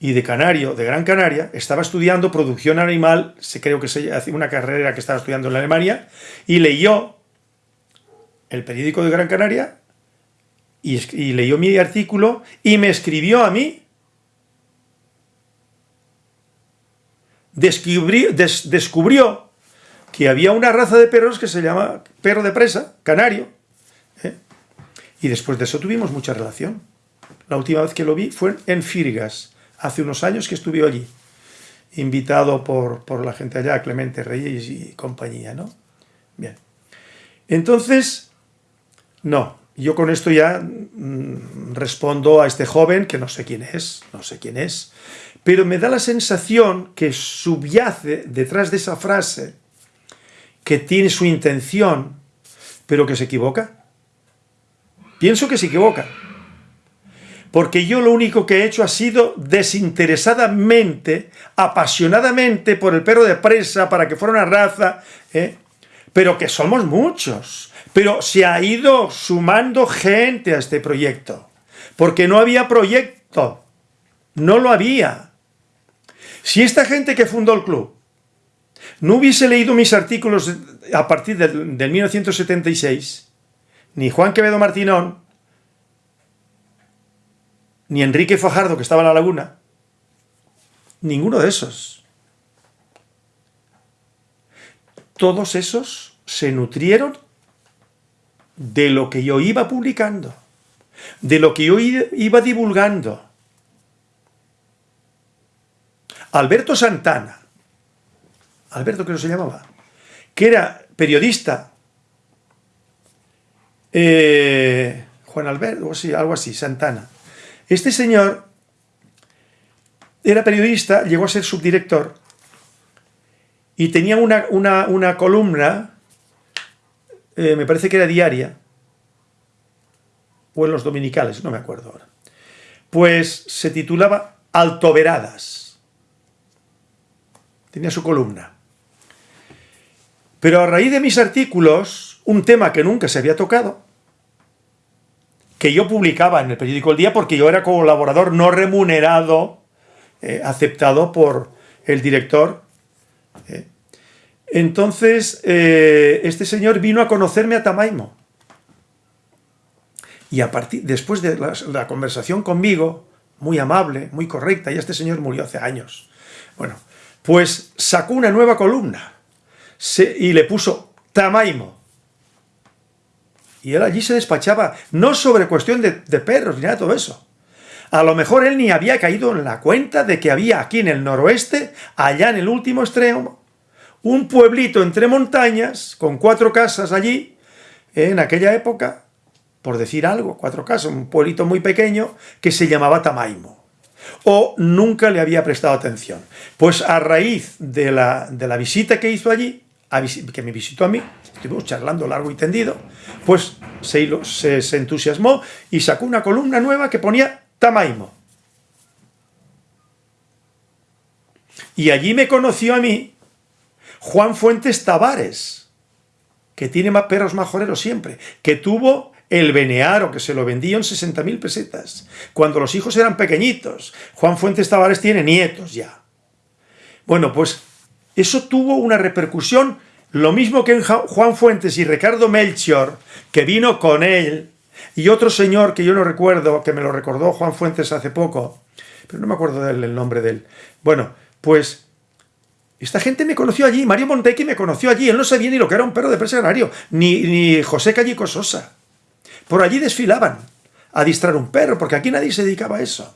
A: y de canario, de Gran Canaria, estaba estudiando producción animal, se creo que se hacía una carrera que estaba estudiando en Alemania, y leyó el periódico de Gran Canaria y, leyó mi artículo y me escribió a mí. descubrió que había una raza de perros que se llama perro de presa, canario. ¿eh? Y después de eso tuvimos mucha relación. La última vez que lo vi fue en Firgas, hace unos años que estuve allí, invitado por, por la gente allá, Clemente Reyes y compañía, ¿no? Bien. Entonces, no, yo con esto ya mm, respondo a este joven, que no sé quién es, no sé quién es, pero me da la sensación que subyace detrás de esa frase, que tiene su intención, pero que se equivoca. Pienso que se equivoca. Porque yo lo único que he hecho ha sido desinteresadamente, apasionadamente por el perro de presa, para que fuera una raza, ¿eh? pero que somos muchos pero se ha ido sumando gente a este proyecto, porque no había proyecto, no lo había. Si esta gente que fundó el club no hubiese leído mis artículos a partir del, 1976, ni Juan Quevedo Martinón, ni Enrique Fajardo, que estaba en la laguna, ninguno de esos. Todos esos se nutrieron de lo que yo iba publicando, de lo que yo iba divulgando. Alberto Santana, Alberto que no se llamaba, que era periodista, eh, Juan Alberto, algo así, Santana. Este señor era periodista, llegó a ser subdirector y tenía una, una columna eh, me parece que era diaria, o en los dominicales, no me acuerdo ahora, pues se titulaba Altoveradas. Tenía su columna. Pero a raíz de mis artículos, un tema que nunca se había tocado, que yo publicaba en el periódico El Día porque yo era colaborador no remunerado, eh, aceptado por el director, eh, entonces, eh, este señor vino a conocerme a Tamaimo. Y a partir, después de la, conversación conmigo, muy amable, muy correcta, y este señor murió hace años, bueno, pues sacó una nueva columna y le puso Tamaimo. Y él allí se despachaba, no sobre cuestión de, de perros ni nada de todo eso. A lo mejor él ni había caído en la cuenta de que había aquí en el noroeste, allá en el último extremo, un pueblito entre montañas, con cuatro casas allí, en aquella época, por decir algo, cuatro casas, un pueblito muy pequeño, que se llamaba Tamaimo. O nunca le había prestado atención. Pues a raíz de la, de la visita que hizo allí, que me visitó a mí, estuvimos charlando largo y tendido, pues se, se, entusiasmó y sacó una columna nueva que ponía Tamaimo. Y allí me conoció a mí Juan Fuentes Tavares, que tiene más perros majoreros siempre, que tuvo el Benearo, que se lo vendió en 60.000 pesetas, cuando los hijos eran pequeñitos. Juan Fuentes Tavares tiene nietos ya. Bueno, pues eso tuvo una repercusión, lo mismo que en Juan Fuentes y Ricardo Melchior, que vino con él, y otro señor que yo no recuerdo, que me lo recordó Juan Fuentes hace poco, pero no me acuerdo del nombre de él. Bueno, pues esta gente me conoció allí, Mario Montequi me conoció allí, él no sabía ni lo que era un perro de presa canario, ni, ni José Callico Sosa. Por allí desfilaban a distrar un perro, porque aquí nadie se dedicaba a eso.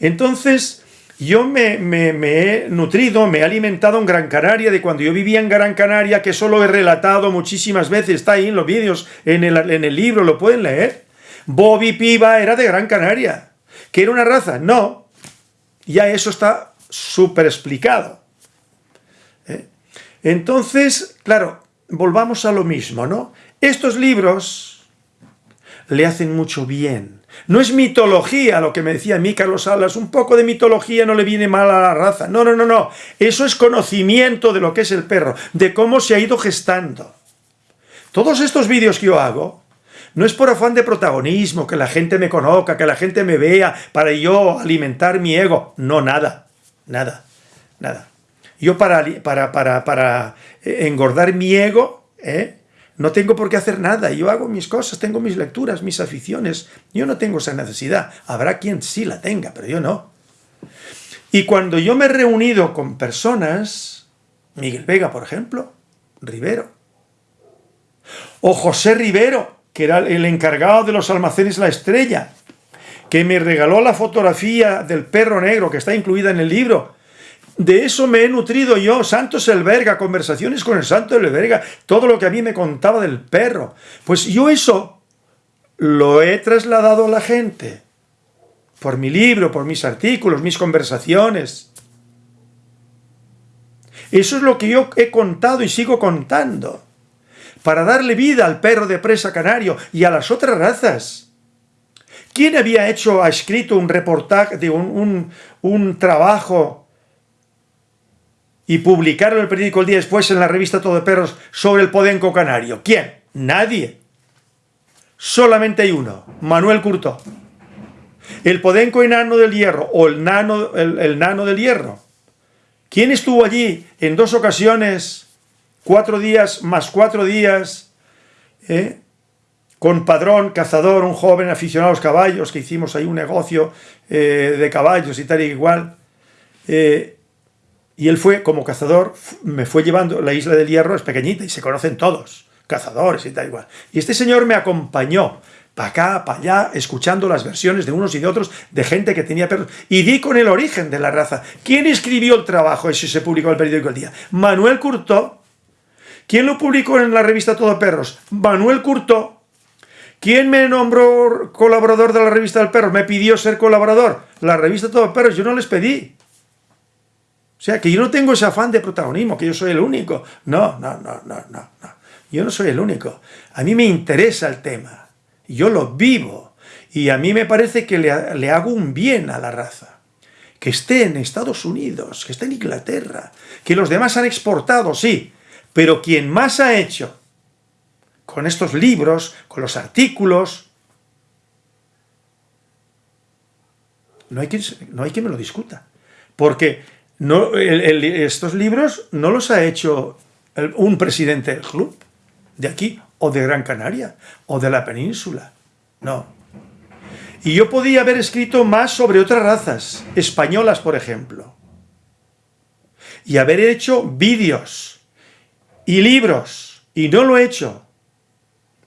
A: Entonces, yo me, he nutrido, me he alimentado en Gran Canaria, de cuando yo vivía en Gran Canaria, que solo he relatado muchísimas veces, está ahí en los vídeos, en el, en el libro, lo pueden leer. Bobby Piva era de Gran Canaria. ¿Que era una raza? No. Ya eso está súper explicado. ¿Eh? Entonces, claro, volvamos a lo mismo, ¿no? Estos libros le hacen mucho bien no es mitología lo que me decía a mí Carlos Salas, un poco de mitología no le viene mal a la raza. No, no, no, no. Eso es conocimiento de lo que es el perro, de cómo se ha ido gestando. Todos estos vídeos que yo hago, no es por afán de protagonismo, que la gente me conozca, que la gente me vea, para yo alimentar mi ego. No, nada, nada, nada. Yo para, para, para, para eh, engordar mi ego, ¿eh? No tengo por qué hacer nada, yo hago mis cosas, tengo mis lecturas, mis aficiones. Yo no tengo esa necesidad. Habrá quien sí la tenga, pero yo no. Y cuando yo me he reunido con personas, Miguel Vega, por ejemplo, Rivero, o José Rivero, que era el encargado de los almacenes La Estrella, que me regaló la fotografía del perro negro que está incluida en el libro, de eso me he nutrido yo, Santos Elberga, conversaciones con el Santo Elberga, todo lo que a mí me contaba del perro. Pues yo eso lo he trasladado a la gente, por mi libro, por mis artículos, mis conversaciones. Eso es lo que yo he contado y sigo contando, para darle vida al perro de presa canario y a las otras razas. ¿Quién había hecho, ha escrito un reportaje, de un, un trabajo y publicaron el periódico el día después en la revista Todo de Perros sobre el podenco canario. ¿Quién? Nadie. Solamente hay uno, Manuel Curto. El podenco enano del hierro o el nano, el, nano del hierro. ¿Quién estuvo allí en dos ocasiones, cuatro días más cuatro días, eh? con padrón, cazador, un joven aficionado a los caballos, que hicimos ahí un negocio eh, de caballos y tal y igual, eh, y él fue, como cazador, me fue llevando, la isla del Hierro es pequeñita y se conocen todos, cazadores y tal igual. Y este señor me acompañó para acá, para allá, escuchando las versiones de unos y de otros, de gente que tenía perros, y di con el origen de la raza. ¿Quién escribió el trabajo ese se publicó en el periódico El Día? Manuel Curto. ¿Quién lo publicó en la revista Todo Perros? Manuel Curto. ¿Quién me nombró colaborador de la revista del perro? Me pidió ser colaborador. La revista Todo Perros, yo no les pedí. O sea, que yo no tengo ese afán de protagonismo, que yo soy el único. No, no, no, no, no. Yo no soy el único. A mí me interesa el tema. Yo lo vivo. Y a mí me parece que le, le hago un bien a la raza. Que esté en Estados Unidos, que esté en Inglaterra, que los demás han exportado, sí. Pero quien más ha hecho con estos libros, con los artículos, no hay quien, no hay quien me lo discuta. Porque no, estos libros no los ha hecho un presidente del club, de aquí, o de Gran Canaria, o de la península. No. Y yo podía haber escrito más sobre otras razas, españolas, por ejemplo. Y haber hecho vídeos y libros. Y no lo he hecho.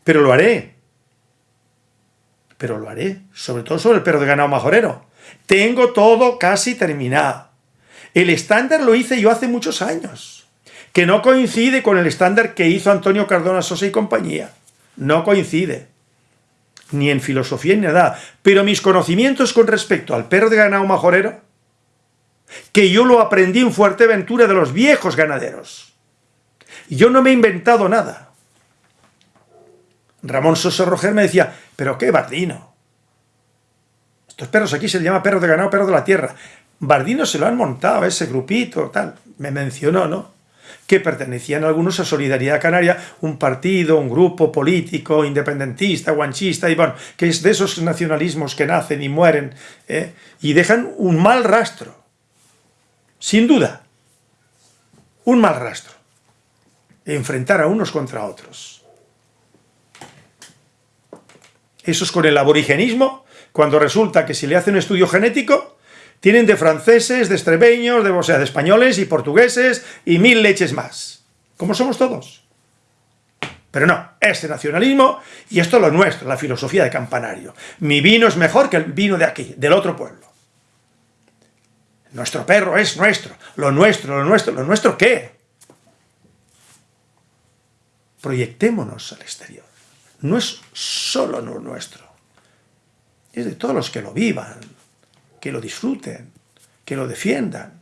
A: Pero lo haré. Pero lo haré. Sobre todo sobre el perro de ganado majorero. Tengo todo casi terminado. El estándar lo hice yo hace muchos años, que no coincide con el estándar que hizo Antonio Cardona Sosa y compañía. No coincide. Ni en filosofía ni nada. Pero mis conocimientos con respecto al perro de ganado majorero, que yo lo aprendí en Fuerteventura de los viejos ganaderos. Yo no me he inventado nada. Ramón Sosa Roger me decía, pero qué bardino. Estos perros aquí se les llama perro de ganado, perro de la tierra. Bardino se lo han montado, ese grupito, tal. Me mencionó, ¿no? que pertenecían algunos a Solidaridad Canaria, un partido, un grupo político, independentista, guanchista, y bueno, que es de esos nacionalismos que nacen y mueren, ¿eh? y dejan un mal rastro, sin duda, un mal rastro, enfrentar a unos contra otros. Eso es con el aborigenismo, cuando resulta que si le hacen un estudio genético, tienen de franceses, de extremeños, de, o sea, de españoles y portugueses y mil leches más. Como somos todos. Pero no, este nacionalismo, y esto es lo nuestro, la filosofía de campanario. Mi vino es mejor que el vino de aquí, del otro pueblo. Nuestro perro es nuestro, lo nuestro, lo nuestro, ¿lo nuestro qué? Proyectémonos al exterior. No es solo lo nuestro, es de todos los que lo vivan, que lo disfruten, que lo defiendan.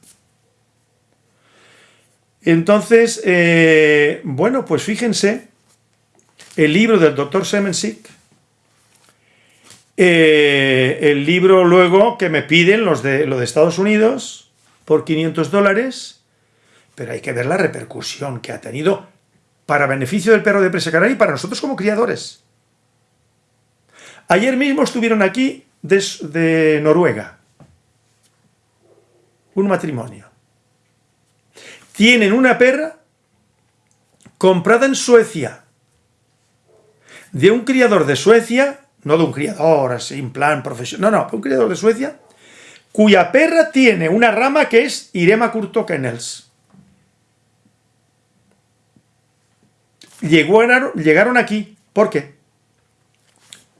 A: Entonces, eh, bueno, pues fíjense, el libro del doctor Semensik, eh, el libro luego que me piden los de, lo de Estados Unidos por 500 dólares, pero hay que ver la repercusión que ha tenido para beneficio del perro de presa canaria y para nosotros como criadores. Ayer mismo estuvieron aquí de Noruega, un matrimonio. Tienen una perra comprada en Suecia, de un criador de Suecia, no de un criador así, en plan profesional, no, no, un criador de Suecia, cuya perra tiene una rama que es Irema Kurtokennels. Llegaron, llegaron aquí, ¿por qué?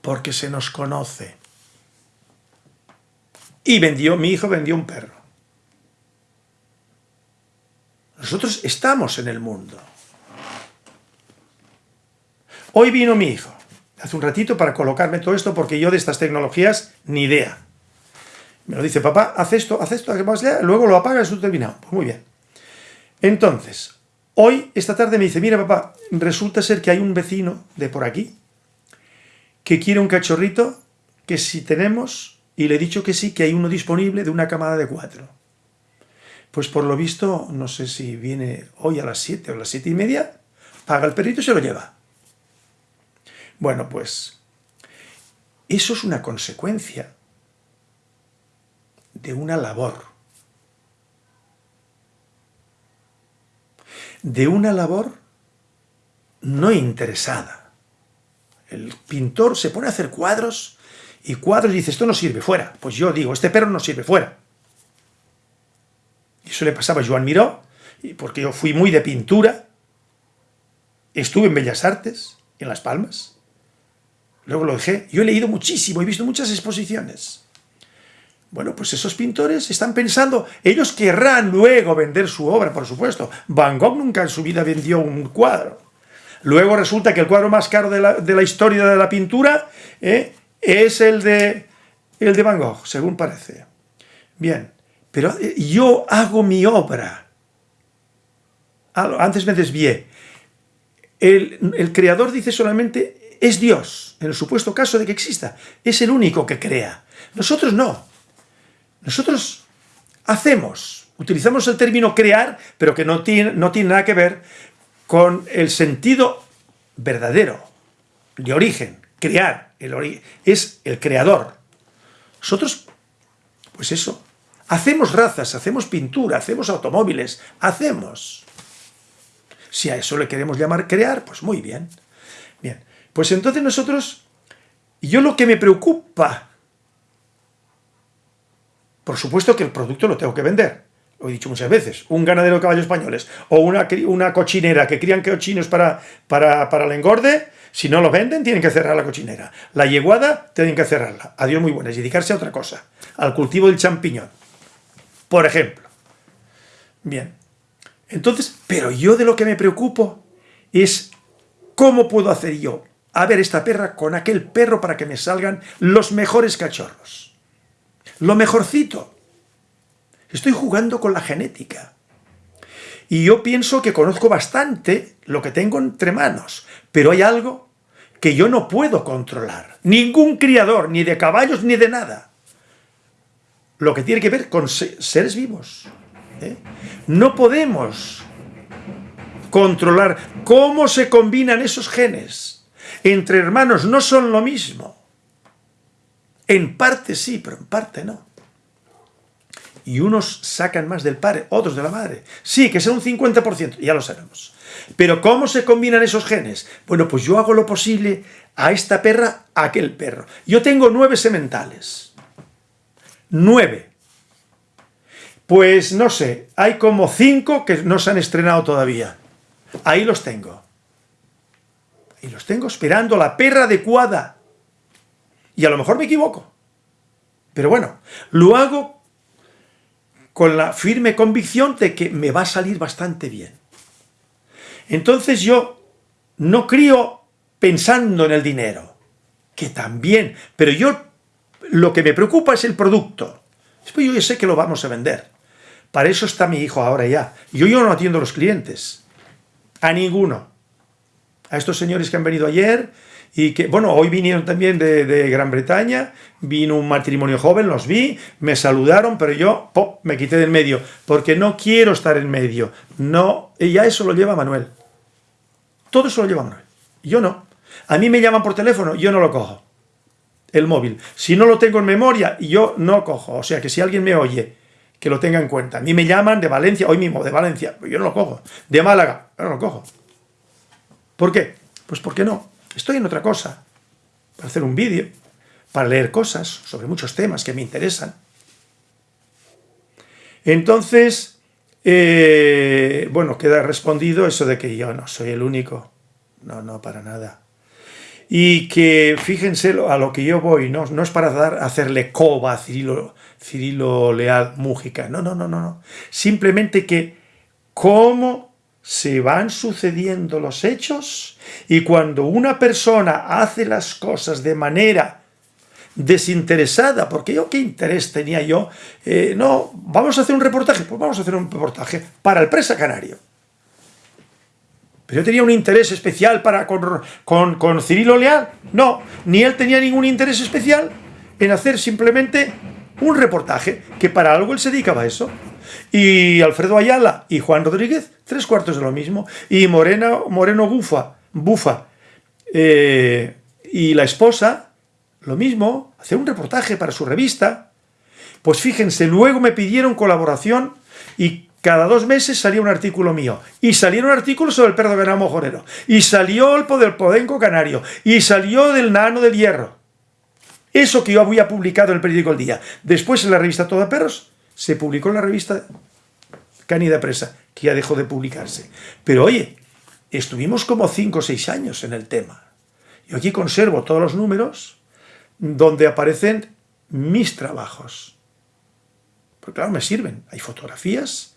A: Porque se nos conoce. Y vendió, mi hijo vendió un perro. Nosotros estamos en el mundo. Hoy vino mi hijo, hace un ratito, para colocarme todo esto, porque yo de estas tecnologías ni idea. Me lo dice, papá, haz esto, haz esto, luego lo apagas y terminado. Pues muy bien. Entonces, hoy, esta tarde me dice, mira papá, resulta ser que hay un vecino de por aquí que quiere un cachorrito que si tenemos, y le he dicho que sí, que hay uno disponible de una camada de cuatro. Pues por lo visto, no sé si viene hoy a las 7 o a las siete y media, paga el perrito y se lo lleva. Bueno, pues eso es una consecuencia de una labor. De una labor no interesada. El pintor se pone a hacer cuadros y cuadros y dice, esto no sirve, fuera. Pues yo digo, este perro no sirve, fuera. Y eso le pasaba a Joan Miró, porque yo fui muy de pintura, estuve en Bellas Artes, en Las Palmas, luego lo dejé. Yo he leído muchísimo, he visto muchas exposiciones. Bueno, pues esos pintores están pensando, ellos querrán luego vender su obra, por supuesto. Van Gogh nunca en su vida vendió un cuadro. Luego resulta que el cuadro más caro de la, historia de la pintura eh, es el de, el de Van Gogh, según parece. Bien, pero eh, yo hago mi obra. Antes me desvié. El, creador dice solamente, es Dios, en el supuesto caso de que exista. Es el único que crea. Nosotros no. Nosotros hacemos, utilizamos el término crear, pero que no tiene, no tiene nada que ver con el sentido verdadero, de origen, crear, el es el creador. Nosotros, pues eso, Hacemos razas, hacemos pintura, hacemos automóviles, hacemos. Si a eso le queremos llamar crear, pues muy bien. Bien, pues entonces nosotros, yo lo que me preocupa, por supuesto que el producto lo tengo que vender, lo he dicho muchas veces, un ganadero de caballos españoles o una, una cochinera que crían cochinos para, para, para el engorde, si no lo venden, tienen que cerrar la cochinera. La yeguada, tienen que cerrarla. Adiós muy buenas, dedicarse a otra cosa, al cultivo del champiñón por ejemplo. Bien, entonces, pero yo de lo que me preocupo es cómo puedo hacer yo a ver esta perra con aquel perro para que me salgan los mejores cachorros. Lo mejorcito. Estoy jugando con la genética. Y yo pienso que conozco bastante lo que tengo entre manos, pero hay algo que yo no puedo controlar. Ningún criador, ni de caballos, ni de nada lo que tiene que ver con seres vivos. ¿eh? No podemos controlar cómo se combinan esos genes. Entre hermanos no son lo mismo. En parte sí, pero en parte no. Y unos sacan más del padre, otros de la madre. Sí, que sea un 50%, ya lo sabemos. Pero ¿cómo se combinan esos genes? Bueno, pues yo hago lo posible a esta perra, a aquel perro. Yo tengo nueve sementales. Nueve. Pues no sé, hay como cinco que no se han estrenado todavía. Ahí los tengo. Y los tengo esperando la perra adecuada. Y a lo mejor me equivoco. Pero bueno, lo hago con la firme convicción de que me va a salir bastante bien. Entonces yo no crío pensando en el dinero, que también, pero yo lo que me preocupa es el producto. Yo sé que lo vamos a vender. Para eso está mi hijo ahora ya. Yo, yo no atiendo a los clientes. A ninguno. A estos señores que han venido ayer y que, bueno, hoy vinieron también de, Gran Bretaña, vino un matrimonio joven, los vi, me saludaron, pero yo, pop, me quité del medio, porque no quiero estar en medio. No, y ya eso lo lleva Manuel. Todo eso lo lleva Manuel. Yo no. A mí me llaman por teléfono, yo no lo cojo. El móvil. Si no lo tengo en memoria, yo no cojo. O sea que si alguien me oye, que lo tenga en cuenta. A mí me llaman de Valencia, hoy mismo, de Valencia, yo no lo cojo. De Málaga, yo no lo cojo. ¿Por qué? Pues porque no. Estoy en otra cosa, para hacer un vídeo, para leer cosas sobre muchos temas que me interesan. Entonces, eh, bueno, queda respondido eso de que yo no soy el único. No, no, para nada. Y que, fíjense a lo que yo voy, no, no es para dar, hacerle coba a Cirilo, Cirilo Leal Mújica, no, no, no, no, no. Simplemente que cómo se van sucediendo los hechos y cuando una persona hace las cosas de manera desinteresada, porque yo qué interés tenía yo, eh, no, vamos a hacer un reportaje, pues vamos a hacer un reportaje para el Presa Canario. ¿Pero yo tenía un interés especial para con, con, con Cirilo Leal? No, ni él tenía ningún interés especial en hacer simplemente un reportaje, que para algo él se dedicaba a eso. Y Alfredo Ayala y Juan Rodríguez, tres cuartos de lo mismo. Y Moreno, Moreno Bufa, Bufa eh, y la esposa, lo mismo, hacer un reportaje para su revista. Pues fíjense, luego me pidieron colaboración y cada dos meses salía un artículo mío. Y salieron artículos sobre el perro de verano mojorero. Y salió el podenco canario. Y salió del nano del hierro. Eso que yo había publicado en el periódico El Día. Después en la revista Todo Perros se publicó en la revista Canida Presa, que ya dejó de publicarse. Pero oye, estuvimos como 5 o 6 años en el tema. Yo aquí conservo todos los números donde aparecen mis trabajos. Porque claro, me sirven. Hay fotografías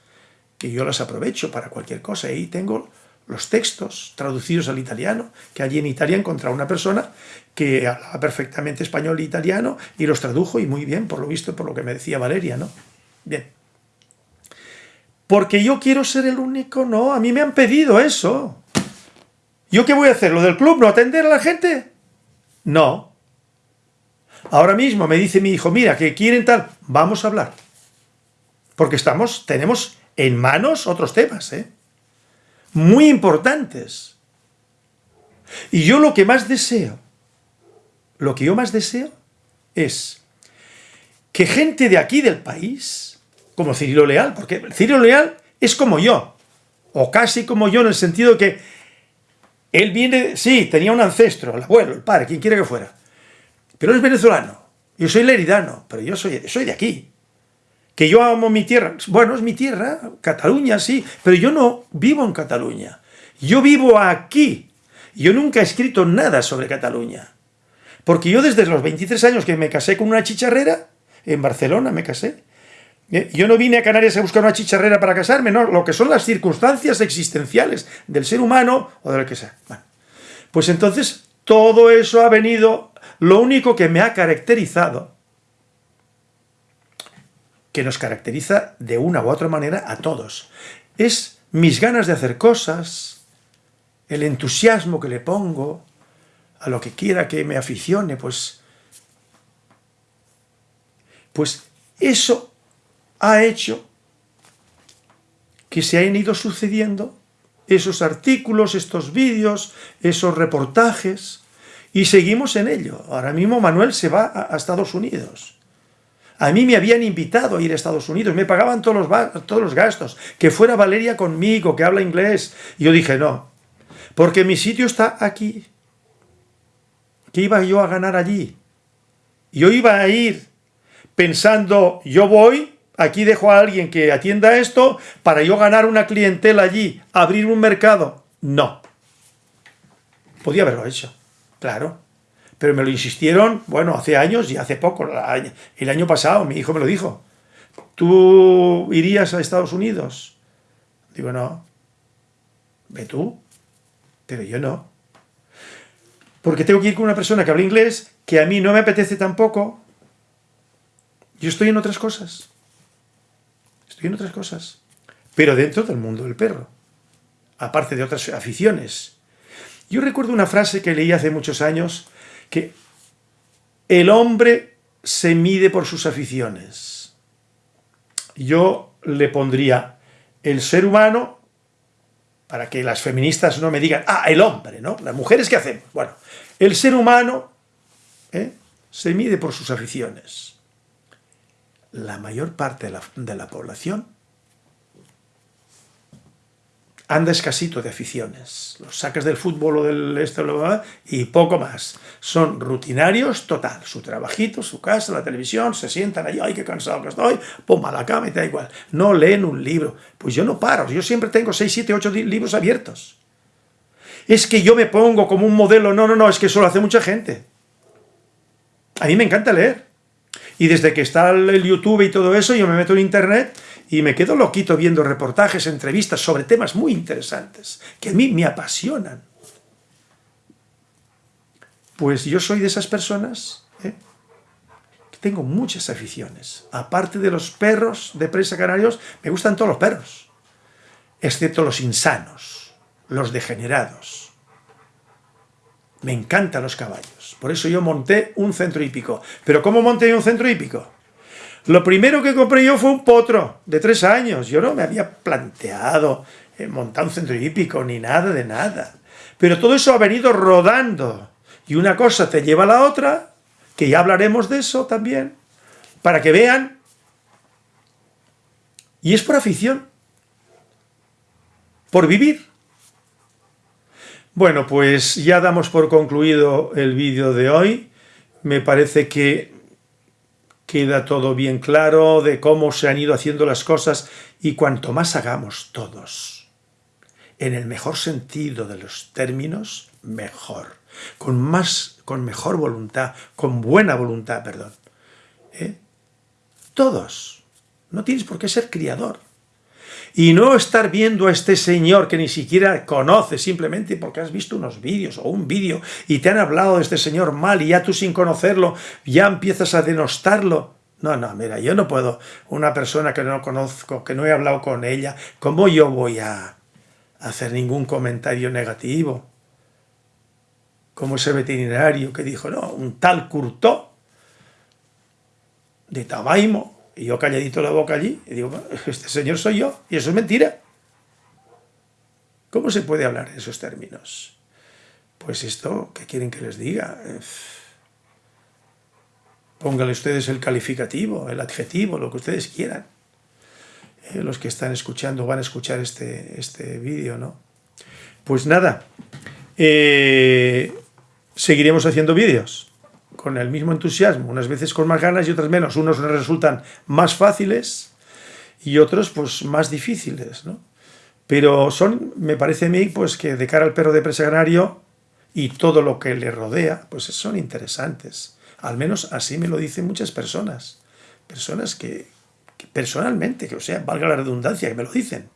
A: que yo las aprovecho para cualquier cosa. Ahí tengo los textos traducidos al italiano, que allí en Italia encontré una persona que hablaba perfectamente español e italiano y los tradujo y muy bien, por lo visto, por lo que me decía Valeria, ¿no? Bien. Porque yo quiero ser el único, no, a mí me han pedido eso. ¿Yo qué voy a hacer? ¿Lo del club? ¿No atender a la gente? No. Ahora mismo me dice mi hijo, mira, que quieren tal, vamos a hablar. Porque estamos, tenemos en manos otros temas, ¿eh? Muy importantes. Y yo lo que más deseo, lo que yo más deseo es que gente de aquí del país como Cirilo Leal, porque Cirilo Leal es como yo, o casi como yo en el sentido que él viene, sí, tenía un ancestro, el abuelo, el padre, quien quiera que fuera, pero es venezolano, yo soy leridano, pero yo soy, soy de aquí, que yo amo mi tierra, bueno, es mi tierra, Cataluña, sí, pero yo no vivo en Cataluña, yo vivo aquí, yo nunca he escrito nada sobre Cataluña, porque yo desde los 23 años que me casé con una chicharrera, en Barcelona me casé, eh, yo no vine a Canarias a buscar una chicharrera para casarme, no, lo que son las circunstancias existenciales del ser humano o del que sea. pues entonces todo eso ha venido, lo único que me ha caracterizado, que nos caracteriza de una u otra manera a todos, es mis ganas de hacer cosas, el entusiasmo que le pongo a lo que quiera que me aficione, pues, pues eso ha hecho que se hayan ido sucediendo esos artículos, estos vídeos, esos reportajes, y seguimos en ello. Ahora mismo Manuel se va a, Estados Unidos. A mí me habían invitado a ir a Estados Unidos, me pagaban todos los, todos los gastos, que fuera Valeria conmigo, que habla inglés. Y yo dije, no, porque mi sitio está aquí. ¿Qué iba yo a ganar allí? Yo iba a ir pensando, yo voy, aquí dejo a alguien que atienda esto, para yo ganar una clientela allí, abrir un mercado. No. Podía haberlo hecho. Claro. Pero me lo insistieron, bueno, hace años y hace poco, el año pasado, mi hijo me lo dijo. ¿Tú irías a Estados Unidos? Digo, no. Ve tú. Pero yo no. Porque tengo que ir con una persona que habla inglés, que a mí no me apetece tampoco. Yo estoy en otras cosas. Estoy en otras cosas. Pero dentro del mundo del perro. Aparte de otras aficiones yo recuerdo una frase que leí hace muchos años, que el hombre se mide por sus aficiones. Yo le pondría el ser humano, para que las feministas no me digan, ah, el hombre, ¿no? Las mujeres, ¿qué hacemos? Bueno, el ser humano ¿eh? se mide por sus aficiones. La mayor parte de la, de la población anda escasito de aficiones. Los sacas del fútbol o del esto y poco más. Son rutinarios total. Su trabajito, su casa, la televisión, se sientan ahí, ay, qué cansado que estoy, pum, a la cama y da igual. No leen un libro. Pues yo no paro, yo siempre tengo 6, 7, 8 libros abiertos. Es que yo me pongo como un modelo, no, no, no, es que eso lo hace mucha gente. A mí me encanta leer. Y desde que está el YouTube y todo eso, yo me meto en internet y me quedo loquito viendo reportajes, entrevistas sobre temas muy interesantes, que a mí me apasionan. Pues yo soy de esas personas ¿eh? que tengo muchas aficiones. Aparte de los perros de presa canarios, me gustan todos los perros, excepto los insanos, los degenerados. Me encantan los caballos. Por eso yo monté un centro hípico. ¿Pero cómo monté un centro hípico? Lo primero que compré yo fue un potro de tres años. Yo no me había planteado eh, montar un centro hípico ni nada de nada. Pero todo eso ha venido rodando. Y una cosa te lleva a la otra, que ya hablaremos de eso también, para que vean. Y es por afición. Por vivir. Bueno, pues ya damos por concluido el vídeo de hoy. Me parece que queda todo bien claro de cómo se han ido haciendo las cosas y cuanto más hagamos todos, en el mejor sentido de los términos, mejor, con, más, con mejor voluntad, con buena voluntad, perdón. ¿eh? Todos, no tienes por qué ser criador, y no estar viendo a este señor que ni siquiera conoces simplemente porque has visto unos vídeos o un vídeo y te han hablado de este señor mal y ya tú sin conocerlo ya empiezas a denostarlo. No, no, mira, yo no puedo, una persona que no conozco, que no he hablado con ella, ¿cómo yo voy a hacer ningún comentario negativo? Como ese veterinario que dijo, no, un tal Curtó de Tabaimo, y yo calladito la boca allí, y digo, este señor soy yo, y eso es mentira. ¿Cómo se puede hablar en esos términos? Pues esto, ¿qué quieren que les diga? Pónganle ustedes el calificativo, el adjetivo, lo que ustedes quieran. Eh, los que están escuchando van a escuchar este, este vídeo, ¿no? Pues nada, eh, seguiremos haciendo vídeos con el mismo entusiasmo, unas veces con más ganas y otras menos. Unos resultan más fáciles y otros pues más difíciles, ¿no? Pero son, me parece a mí, pues que de cara al perro de presa canario y todo lo que le rodea, pues son interesantes. Al menos así me lo dicen muchas personas. Personas que, que personalmente, que o sea, valga la redundancia, que me lo dicen.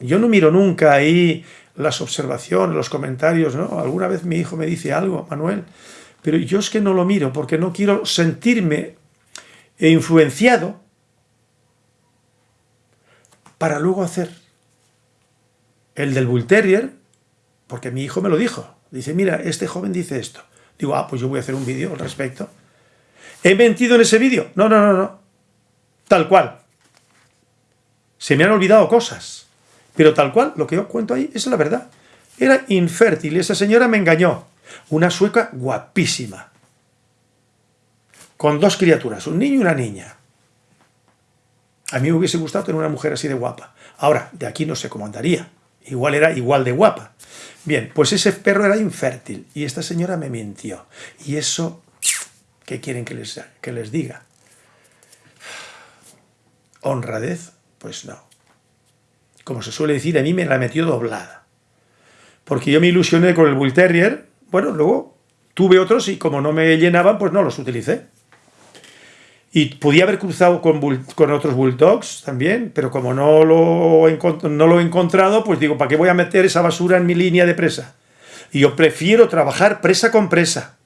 A: Yo no miro nunca ahí las observaciones, los comentarios, ¿no? Alguna vez mi hijo me dice algo, Manuel, pero yo es que no lo miro porque no quiero sentirme influenciado para luego hacer el del Bull Terrier, porque mi hijo me lo dijo. Dice, mira, este joven dice esto. Digo, ah, pues yo voy a hacer un vídeo al respecto. ¿He mentido en ese vídeo? No, no, no, no. Tal cual. Se me han olvidado cosas. Pero tal cual, lo que yo cuento ahí es la verdad. Era infértil esa señora me engañó. Una sueca guapísima. Con dos criaturas, un niño y una niña. A mí me hubiese gustado tener una mujer así de guapa. Ahora, de aquí no sé cómo andaría. Igual era igual de guapa. Bien, pues ese perro era infértil y esta señora me mintió. Y eso, ¿qué quieren que les, que les diga? ¿Honradez? Pues no. Como se suele decir, a mí me la metió doblada. Porque yo me ilusioné con el Bull Terrier, bueno, luego tuve otros y como no me llenaban, pues no los utilicé. Y podía haber cruzado con, otros Bulldogs también, pero como no lo, no lo he encontrado, pues digo, ¿para qué voy a meter esa basura en mi línea de presa? Y yo prefiero trabajar presa con presa.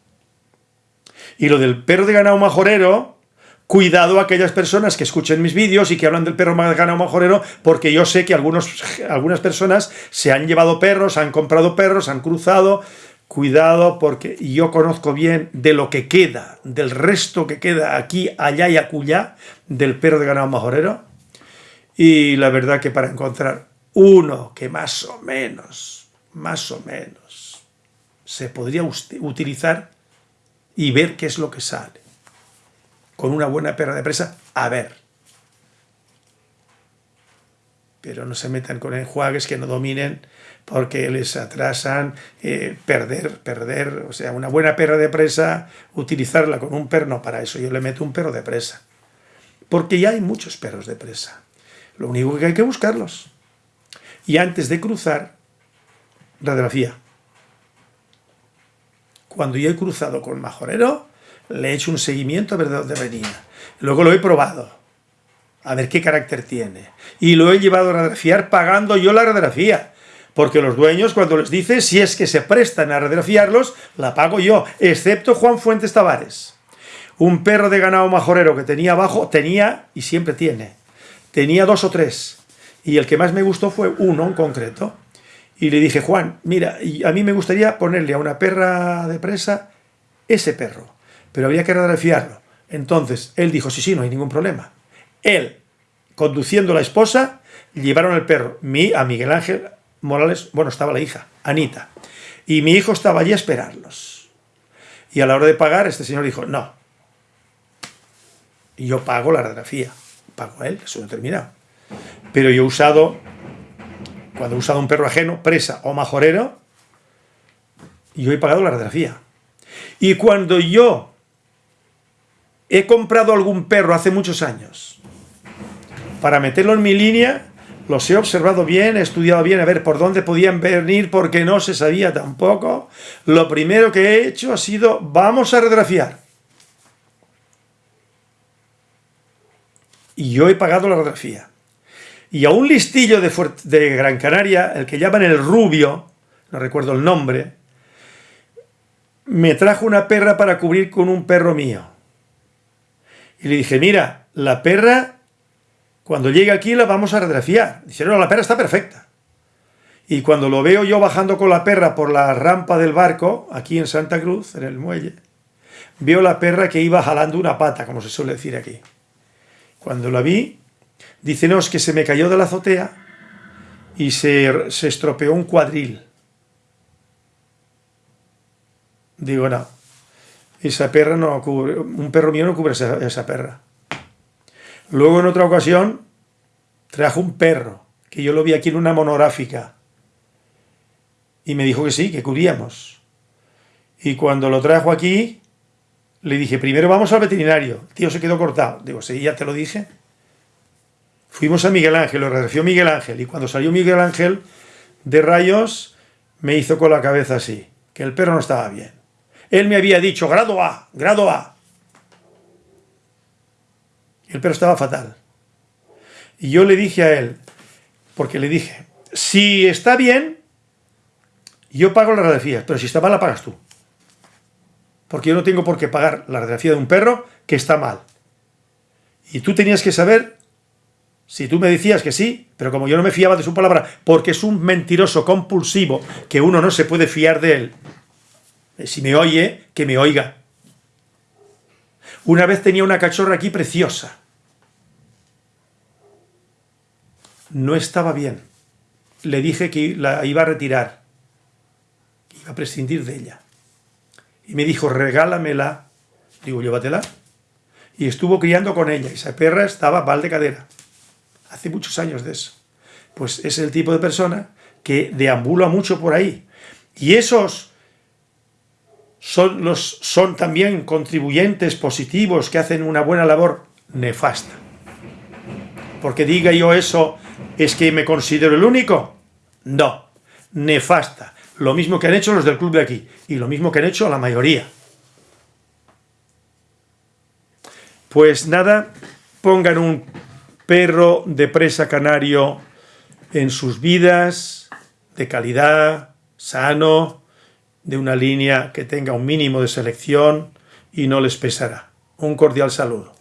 A: Y lo del perro de ganado majorero, cuidado a aquellas personas que escuchen mis vídeos y que hablan del perro de ganado majorero, porque yo sé que algunos, algunas personas se han llevado perros, han comprado perros, han cruzado, Cuidado porque yo conozco bien de lo que queda, del resto que queda aquí, allá y acullá, del perro de ganado majorero. Y la verdad que para encontrar uno que más o menos, más o menos, se podría utilizar y ver qué es lo que sale. Con una buena perra de presa, a ver. Pero no se metan con enjuagues que no dominen porque les atrasan eh, perder, perder, o sea, una buena perra de presa, utilizarla con un perro, no, para eso yo le meto un perro de presa. Porque ya hay muchos perros de presa. Lo único que hay que buscarlos. Y antes de cruzar, radiografía. Cuando yo he cruzado con majorero, le he hecho un seguimiento a ver de dónde venía. Luego lo he probado, a ver qué carácter tiene. Y lo he llevado a radiografiar pagando yo la radiografía porque los dueños cuando les dice si es que se prestan a radiografiarlos, la pago yo, excepto Juan Fuentes Tavares. Un perro de ganado majorero que tenía abajo, tenía y siempre tiene, tenía dos o tres, y el que más me gustó fue uno en concreto. Y le dije, Juan, mira, a mí me gustaría ponerle a una perra de presa ese perro, pero habría que radiografiarlo. Entonces, él dijo, sí, sí, no hay ningún problema. Él, conduciendo a la esposa, llevaron el perro, a Miguel Ángel, Morales, bueno, estaba la hija, Anita, y mi hijo estaba allí a esperarlos. Y a la hora de pagar, este señor dijo, no. Yo pago la radiografía, pago a él, eso no terminado. Pero yo he usado, cuando he usado un perro ajeno, presa o majorero, yo he pagado la radiografía. Y cuando yo he comprado algún perro hace muchos años, para meterlo en mi línea, los he observado bien, he estudiado bien, a ver por dónde podían venir, porque no se sabía tampoco. Lo primero que he hecho ha sido, vamos a radiografiar. Y yo he pagado la radiografía. Y a un listillo de, de Gran Canaria, el que llaman el Rubio, no recuerdo el nombre, me trajo una perra para cubrir con un perro mío. Y le dije, mira, la perra cuando llegue aquí la vamos a radiografiar. Dice, no, la perra está perfecta. Y cuando lo veo yo bajando con la perra por la rampa del barco, aquí en Santa Cruz, en el muelle, veo la perra que iba jalando una pata, como se suele decir aquí. Cuando la vi, dice, no, es que se me cayó de la azotea y se, se estropeó un cuadril. Digo, no, esa perra no cubre, un perro mío no cubre esa perra. Luego en otra ocasión trajo un perro, que yo lo vi aquí en una monográfica. Y me dijo que sí, que cubríamos. Y cuando lo trajo aquí, le dije, primero vamos al veterinario. El tío se quedó cortado. Digo, sí, ya te lo dije. Fuimos a Miguel Ángel, lo agradeció Miguel Ángel. Y cuando salió Miguel Ángel de rayos, me hizo con la cabeza así, que el perro no estaba bien. Él me había dicho, grado A, grado A. El perro estaba fatal. Y yo le dije a él, porque le dije, si está bien, yo pago la radiografía, pero si está mal la pagas tú. Porque yo no tengo por qué pagar la radiografía de un perro que está mal. Y tú tenías que saber, si tú me decías que sí, pero como yo no me fiaba de su palabra, porque es un mentiroso compulsivo, que uno no se puede fiar de él, si me oye, que me oiga. Una vez tenía una cachorra aquí preciosa, no estaba bien. le dije que la iba a retirar, iba a prescindir de ella. Y me dijo, regálamela. Digo, llévatela. Y estuvo criando con ella. Esa perra estaba mal de cadera. Hace muchos años de eso. Pues es el tipo de persona que deambula mucho por ahí. Y esos son, los, son también contribuyentes positivos que hacen una buena labor nefasta. Porque diga yo eso, ¿es que me considero el único? No, nefasta. Lo mismo que han hecho los del club de aquí y lo mismo que han hecho la mayoría. Pues nada, pongan un perro de presa canario en sus vidas, de calidad, sano, de una línea que tenga un mínimo de selección y no les pesará. Un cordial saludo.